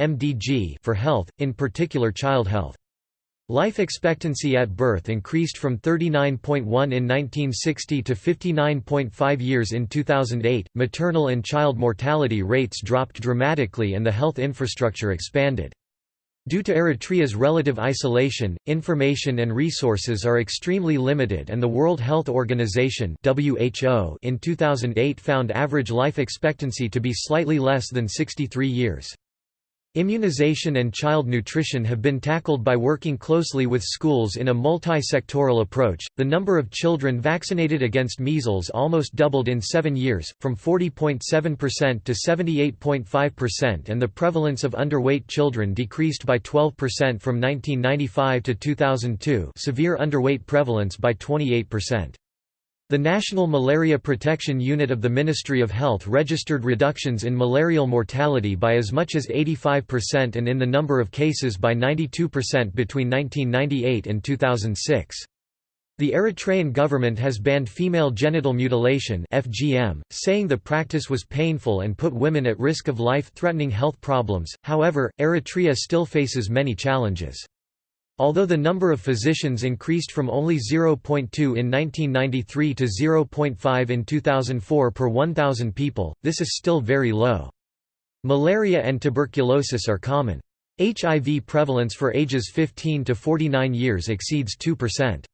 Speaker 1: for health, in particular child health. Life expectancy at birth increased from 39.1 in 1960 to 59.5 years in 2008. Maternal and child mortality rates dropped dramatically and the health infrastructure expanded. Due to Eritrea's relative isolation, information and resources are extremely limited and the World Health Organization WHO in 2008 found average life expectancy to be slightly less than 63 years. Immunization and child nutrition have been tackled by working closely with schools in a multi-sectoral approach. The number of children vaccinated against measles almost doubled in 7 years, from 40.7% to 78.5% and the prevalence of underweight children decreased by 12% from 1995 to 2002, severe underweight prevalence by 28%. The National Malaria Protection Unit of the Ministry of Health registered reductions in malarial mortality by as much as 85% and in the number of cases by 92% between 1998 and 2006. The Eritrean government has banned female genital mutilation FGM, saying the practice was painful and put women at risk of life-threatening health problems. However, Eritrea still faces many challenges. Although the number of physicians increased from only 0.2 in 1993 to 0.5 in 2004 per 1,000 people, this is still very low. Malaria and tuberculosis are common. HIV prevalence for ages 15 to 49 years exceeds 2%.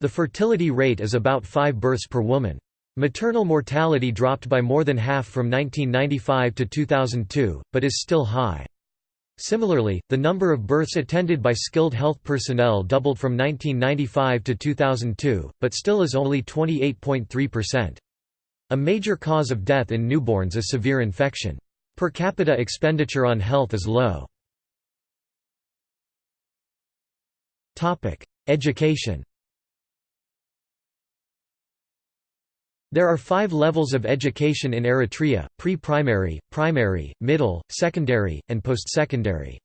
Speaker 1: The fertility rate is about 5 births per woman. Maternal mortality dropped by more than half from 1995 to 2002, but is still high. Similarly, the number of births attended by skilled health personnel doubled from 1995 to 2002, but still is only 28.3%. A major cause of death in newborns is severe infection. Per capita expenditure on health is low. Education There are five levels of education in Eritrea, pre-primary, primary, middle, secondary, and post-secondary.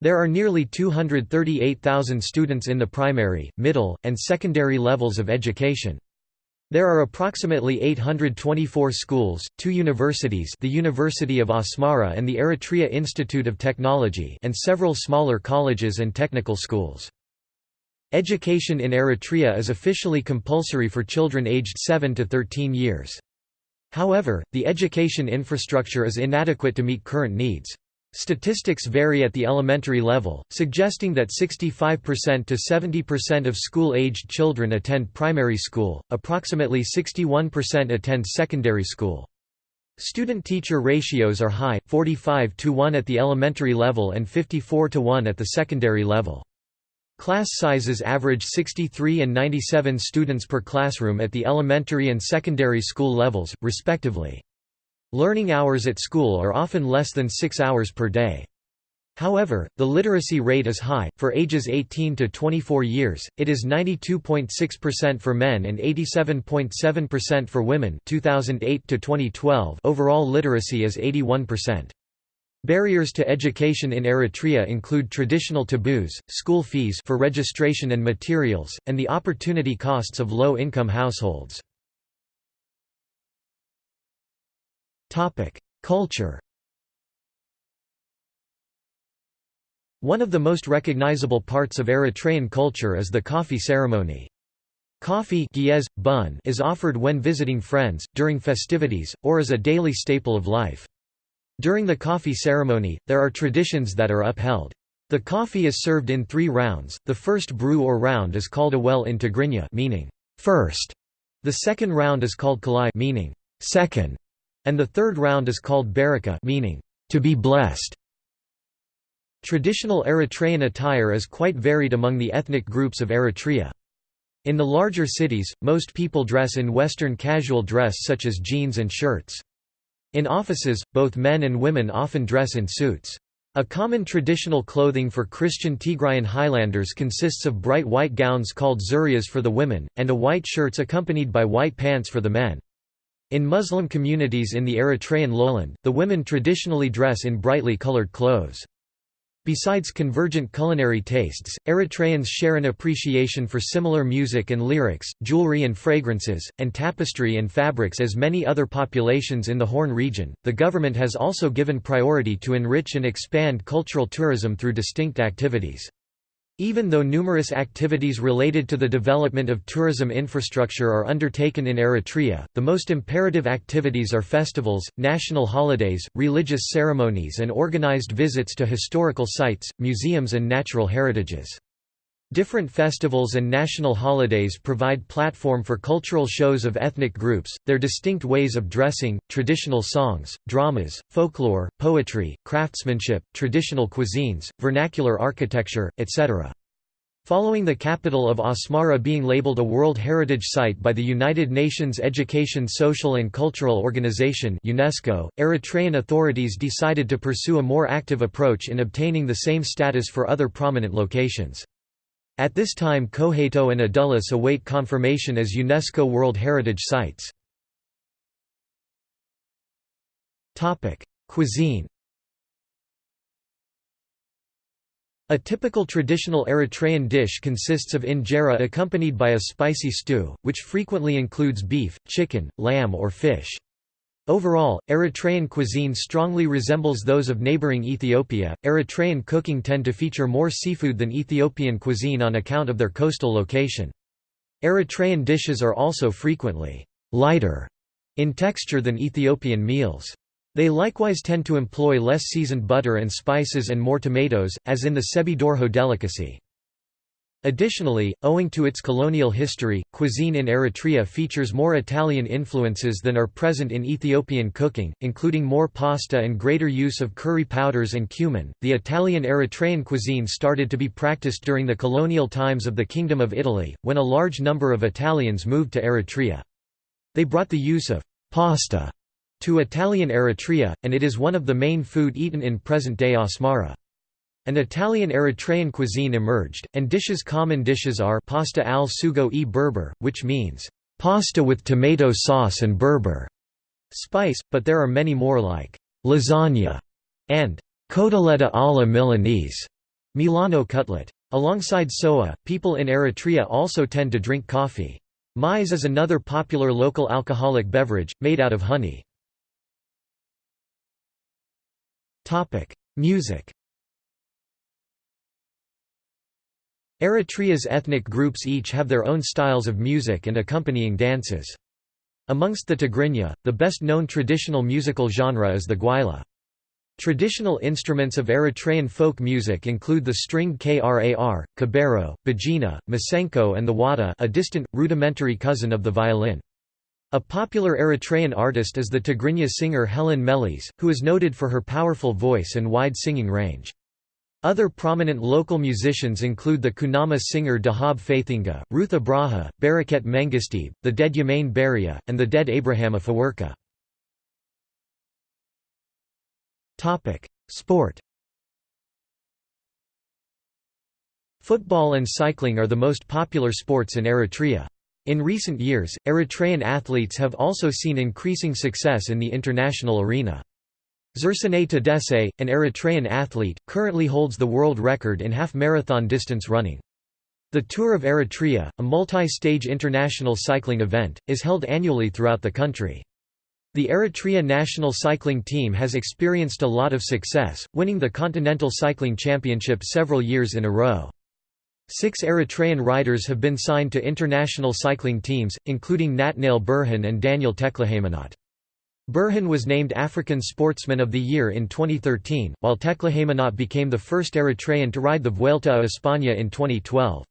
Speaker 1: There are nearly 238,000 students in the primary, middle, and secondary levels of education. There are approximately 824 schools, two universities the University of Asmara and the Eritrea Institute of Technology and several smaller colleges and technical schools. Education in Eritrea is officially compulsory for children aged 7 to 13 years. However, the education infrastructure is inadequate to meet current needs. Statistics vary at the elementary level, suggesting that 65% to 70% of school-aged children attend primary school, approximately 61% attend secondary school. Student-teacher ratios are high, 45 to 1 at the elementary level and 54 to 1 at the secondary level. Class sizes average 63 and 97 students per classroom at the elementary and secondary school levels, respectively. Learning hours at school are often less than 6 hours per day. However, the literacy rate is high. For ages 18 to 24 years, it is 92.6% for men and 87.7% for women. 2008 to 2012. Overall literacy is 81%. Barriers to education in Eritrea include traditional taboos, school fees for registration and materials, and the opportunity costs of low-income households. Culture One of the most recognizable parts of Eritrean culture is the coffee ceremony. Coffee bun is offered when visiting friends, during festivities, or as a daily staple of life. During the coffee ceremony, there are traditions that are upheld. The coffee is served in three rounds. The first brew or round is called awel in Tigrinya, meaning first. The second round is called kalai, meaning second, and the third round is called baraka, meaning to be blessed. Traditional Eritrean attire is quite varied among the ethnic groups of Eritrea. In the larger cities, most people dress in Western casual dress such as jeans and shirts. In offices, both men and women often dress in suits. A common traditional clothing for Christian Tigrayan Highlanders consists of bright white gowns called zurias for the women, and a white shirts accompanied by white pants for the men. In Muslim communities in the Eritrean lowland, the women traditionally dress in brightly colored clothes. Besides convergent culinary tastes, Eritreans share an appreciation for similar music and lyrics, jewelry and fragrances, and tapestry and fabrics as many other populations in the Horn region. The government has also given priority to enrich and expand cultural tourism through distinct activities. Even though numerous activities related to the development of tourism infrastructure are undertaken in Eritrea, the most imperative activities are festivals, national holidays, religious ceremonies and organized visits to historical sites, museums and natural heritages. Different festivals and national holidays provide platform for cultural shows of ethnic groups, their distinct ways of dressing, traditional songs, dramas, folklore, poetry, craftsmanship, traditional cuisines, vernacular architecture, etc. Following the capital of Asmara being labeled a World Heritage Site by the United Nations Education Social and Cultural Organization UNESCO, Eritrean authorities decided to pursue a more active approach in obtaining the same status for other prominent locations. At this time Qohaito and Adulis await confirmation as UNESCO World Heritage Sites. Cuisine A typical traditional Eritrean dish consists of injera accompanied by a spicy stew, which frequently includes beef, chicken, lamb or fish. Overall, Eritrean cuisine strongly resembles those of neighboring Ethiopia. Eritrean cooking tend to feature more seafood than Ethiopian cuisine on account of their coastal location. Eritrean dishes are also frequently lighter in texture than Ethiopian meals. They likewise tend to employ less seasoned butter and spices and more tomatoes, as in the Sebidorho delicacy. Additionally, owing to its colonial history, cuisine in Eritrea features more Italian influences than are present in Ethiopian cooking, including more pasta and greater use of curry powders and cumin. The Italian Eritrean cuisine started to be practiced during the colonial times of the Kingdom of Italy, when a large number of Italians moved to Eritrea. They brought the use of pasta to Italian Eritrea, and it is one of the main food eaten in present-day Asmara. An Italian Eritrean cuisine emerged, and dishes common dishes are pasta al sugo e berber, which means, pasta with tomato sauce and berber spice, but there are many more like lasagna and cotoletta alla Milanese, Milano cutlet. Alongside soa, people in Eritrea also tend to drink coffee. Maize is another popular local alcoholic beverage, made out of honey. Music Eritrea's ethnic groups each have their own styles of music and accompanying dances. Amongst the Tigrinya, the best-known traditional musical genre is the gwaila. Traditional instruments of Eritrean folk music include the stringed krar, kebero, begena, masenqo and the wada a distant, rudimentary cousin of the violin. A popular Eritrean artist is the Tigrinya singer Helen Meles, who is noted for her powerful voice and wide singing range. Other prominent local musicians include the Kunama singer Dehab Faytinga, Ruth Abraha, Bereket Mengisteab, the dead Yemane Barya, and the dead Abraham Afewerki. Sport Football and cycling are the most popular sports in Eritrea. In recent years, Eritrean athletes have also seen increasing success in the international arena. Zersenay Tadese, an Eritrean athlete, currently holds the world record in half-marathon distance running. The Tour of Eritrea, a multi-stage international cycling event, is held annually throughout the country. The Eritrea national cycling team has experienced a lot of success, winning the Continental Cycling Championship several years in a row. Six Eritrean riders have been signed to international cycling teams, including Natnael Berhane and Daniel Teklehaimanot. Berhane was named African Sportsman of the Year in 2013, while Teklehaimanot became the first Eritrean to ride the Vuelta a España in 2012.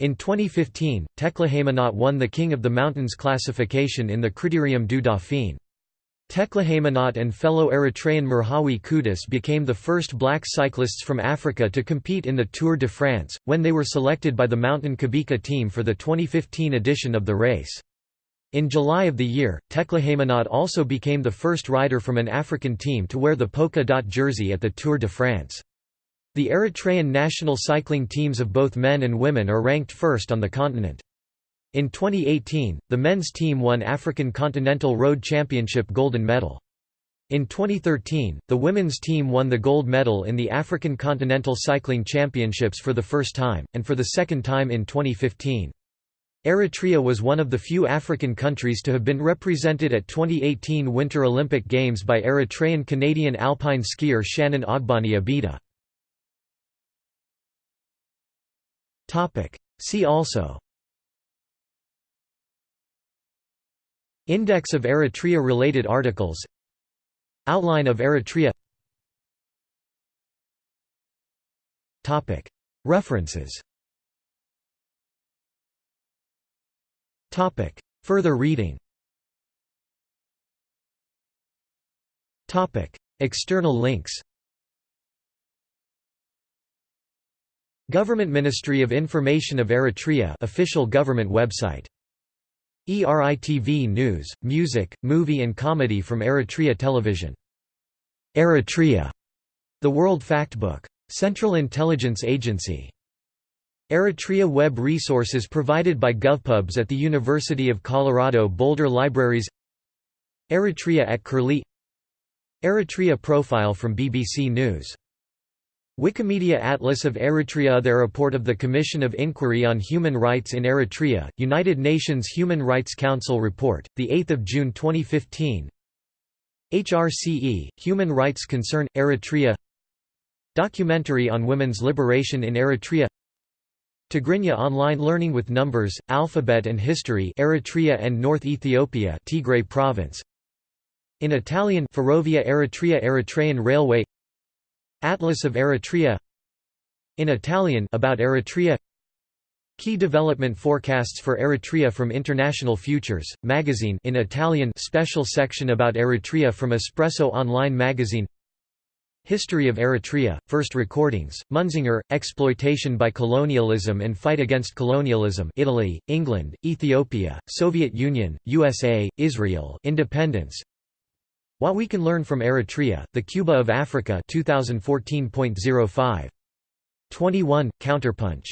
Speaker 1: In 2015, Teklehaimanot won the King of the Mountains classification in the Critérium du Dauphiné. Teklehaimanot and fellow Eritrean Merhawi Kudus became the first black cyclists from Africa to compete in the Tour de France, when they were selected by the Mountain Qhubeka team for the 2015 edition of the race. In July of the year, Teklehaimanot also became the first rider from an African team to wear the polka dot jersey at the Tour de France. The Eritrean national cycling teams of both men and women are ranked first on the continent. In 2018, the men's team won African Continental Road Championship golden medal. In 2013, the women's team won the gold medal in the African Continental Cycling Championships for the first time, and for the second time in 2015. Eritrea was one of the few African countries to have been represented at 2018 Winter Olympic Games by Eritrean-Canadian alpine skier Shannon Ogbnai Abeda. See also. Index of Eritrea-related articles. Outline of Eritrea. References Further reading Topic. External links Government Ministry of Information of Eritrea official government website ERITV News, Music, Movie and Comedy from Eritrea Television. Eritrea, The World Factbook. Central Intelligence Agency. Eritrea web resources provided by GovPubs at the University of Colorado Boulder Libraries. Eritrea at Curlie. Eritrea profile from BBC News. Wikimedia Atlas of Eritrea The report of the Commission of Inquiry on Human Rights in Eritrea, United Nations Human Rights Council report, 8 June 2015 HRCE, Human Rights Concern, Eritrea. Documentary on women's liberation in Eritrea Tigrinya online learning with numbers, alphabet and history Eritrea and North Ethiopia Tigray province. In Italian Ferrovia Eritrea Eritrean Railway. Atlas of Eritrea. In Italian about Eritrea. Key development forecasts for Eritrea from International Futures, magazine in Italian special section about Eritrea from Espresso Online magazine History of Eritrea, First Recordings, Munzinger, Exploitation by Colonialism and Fight Against Colonialism Italy, England, Ethiopia, Soviet Union, USA, Israel Independence what We Can Learn from Eritrea, The Cuba of Africa 2014.05. 21, Counterpunch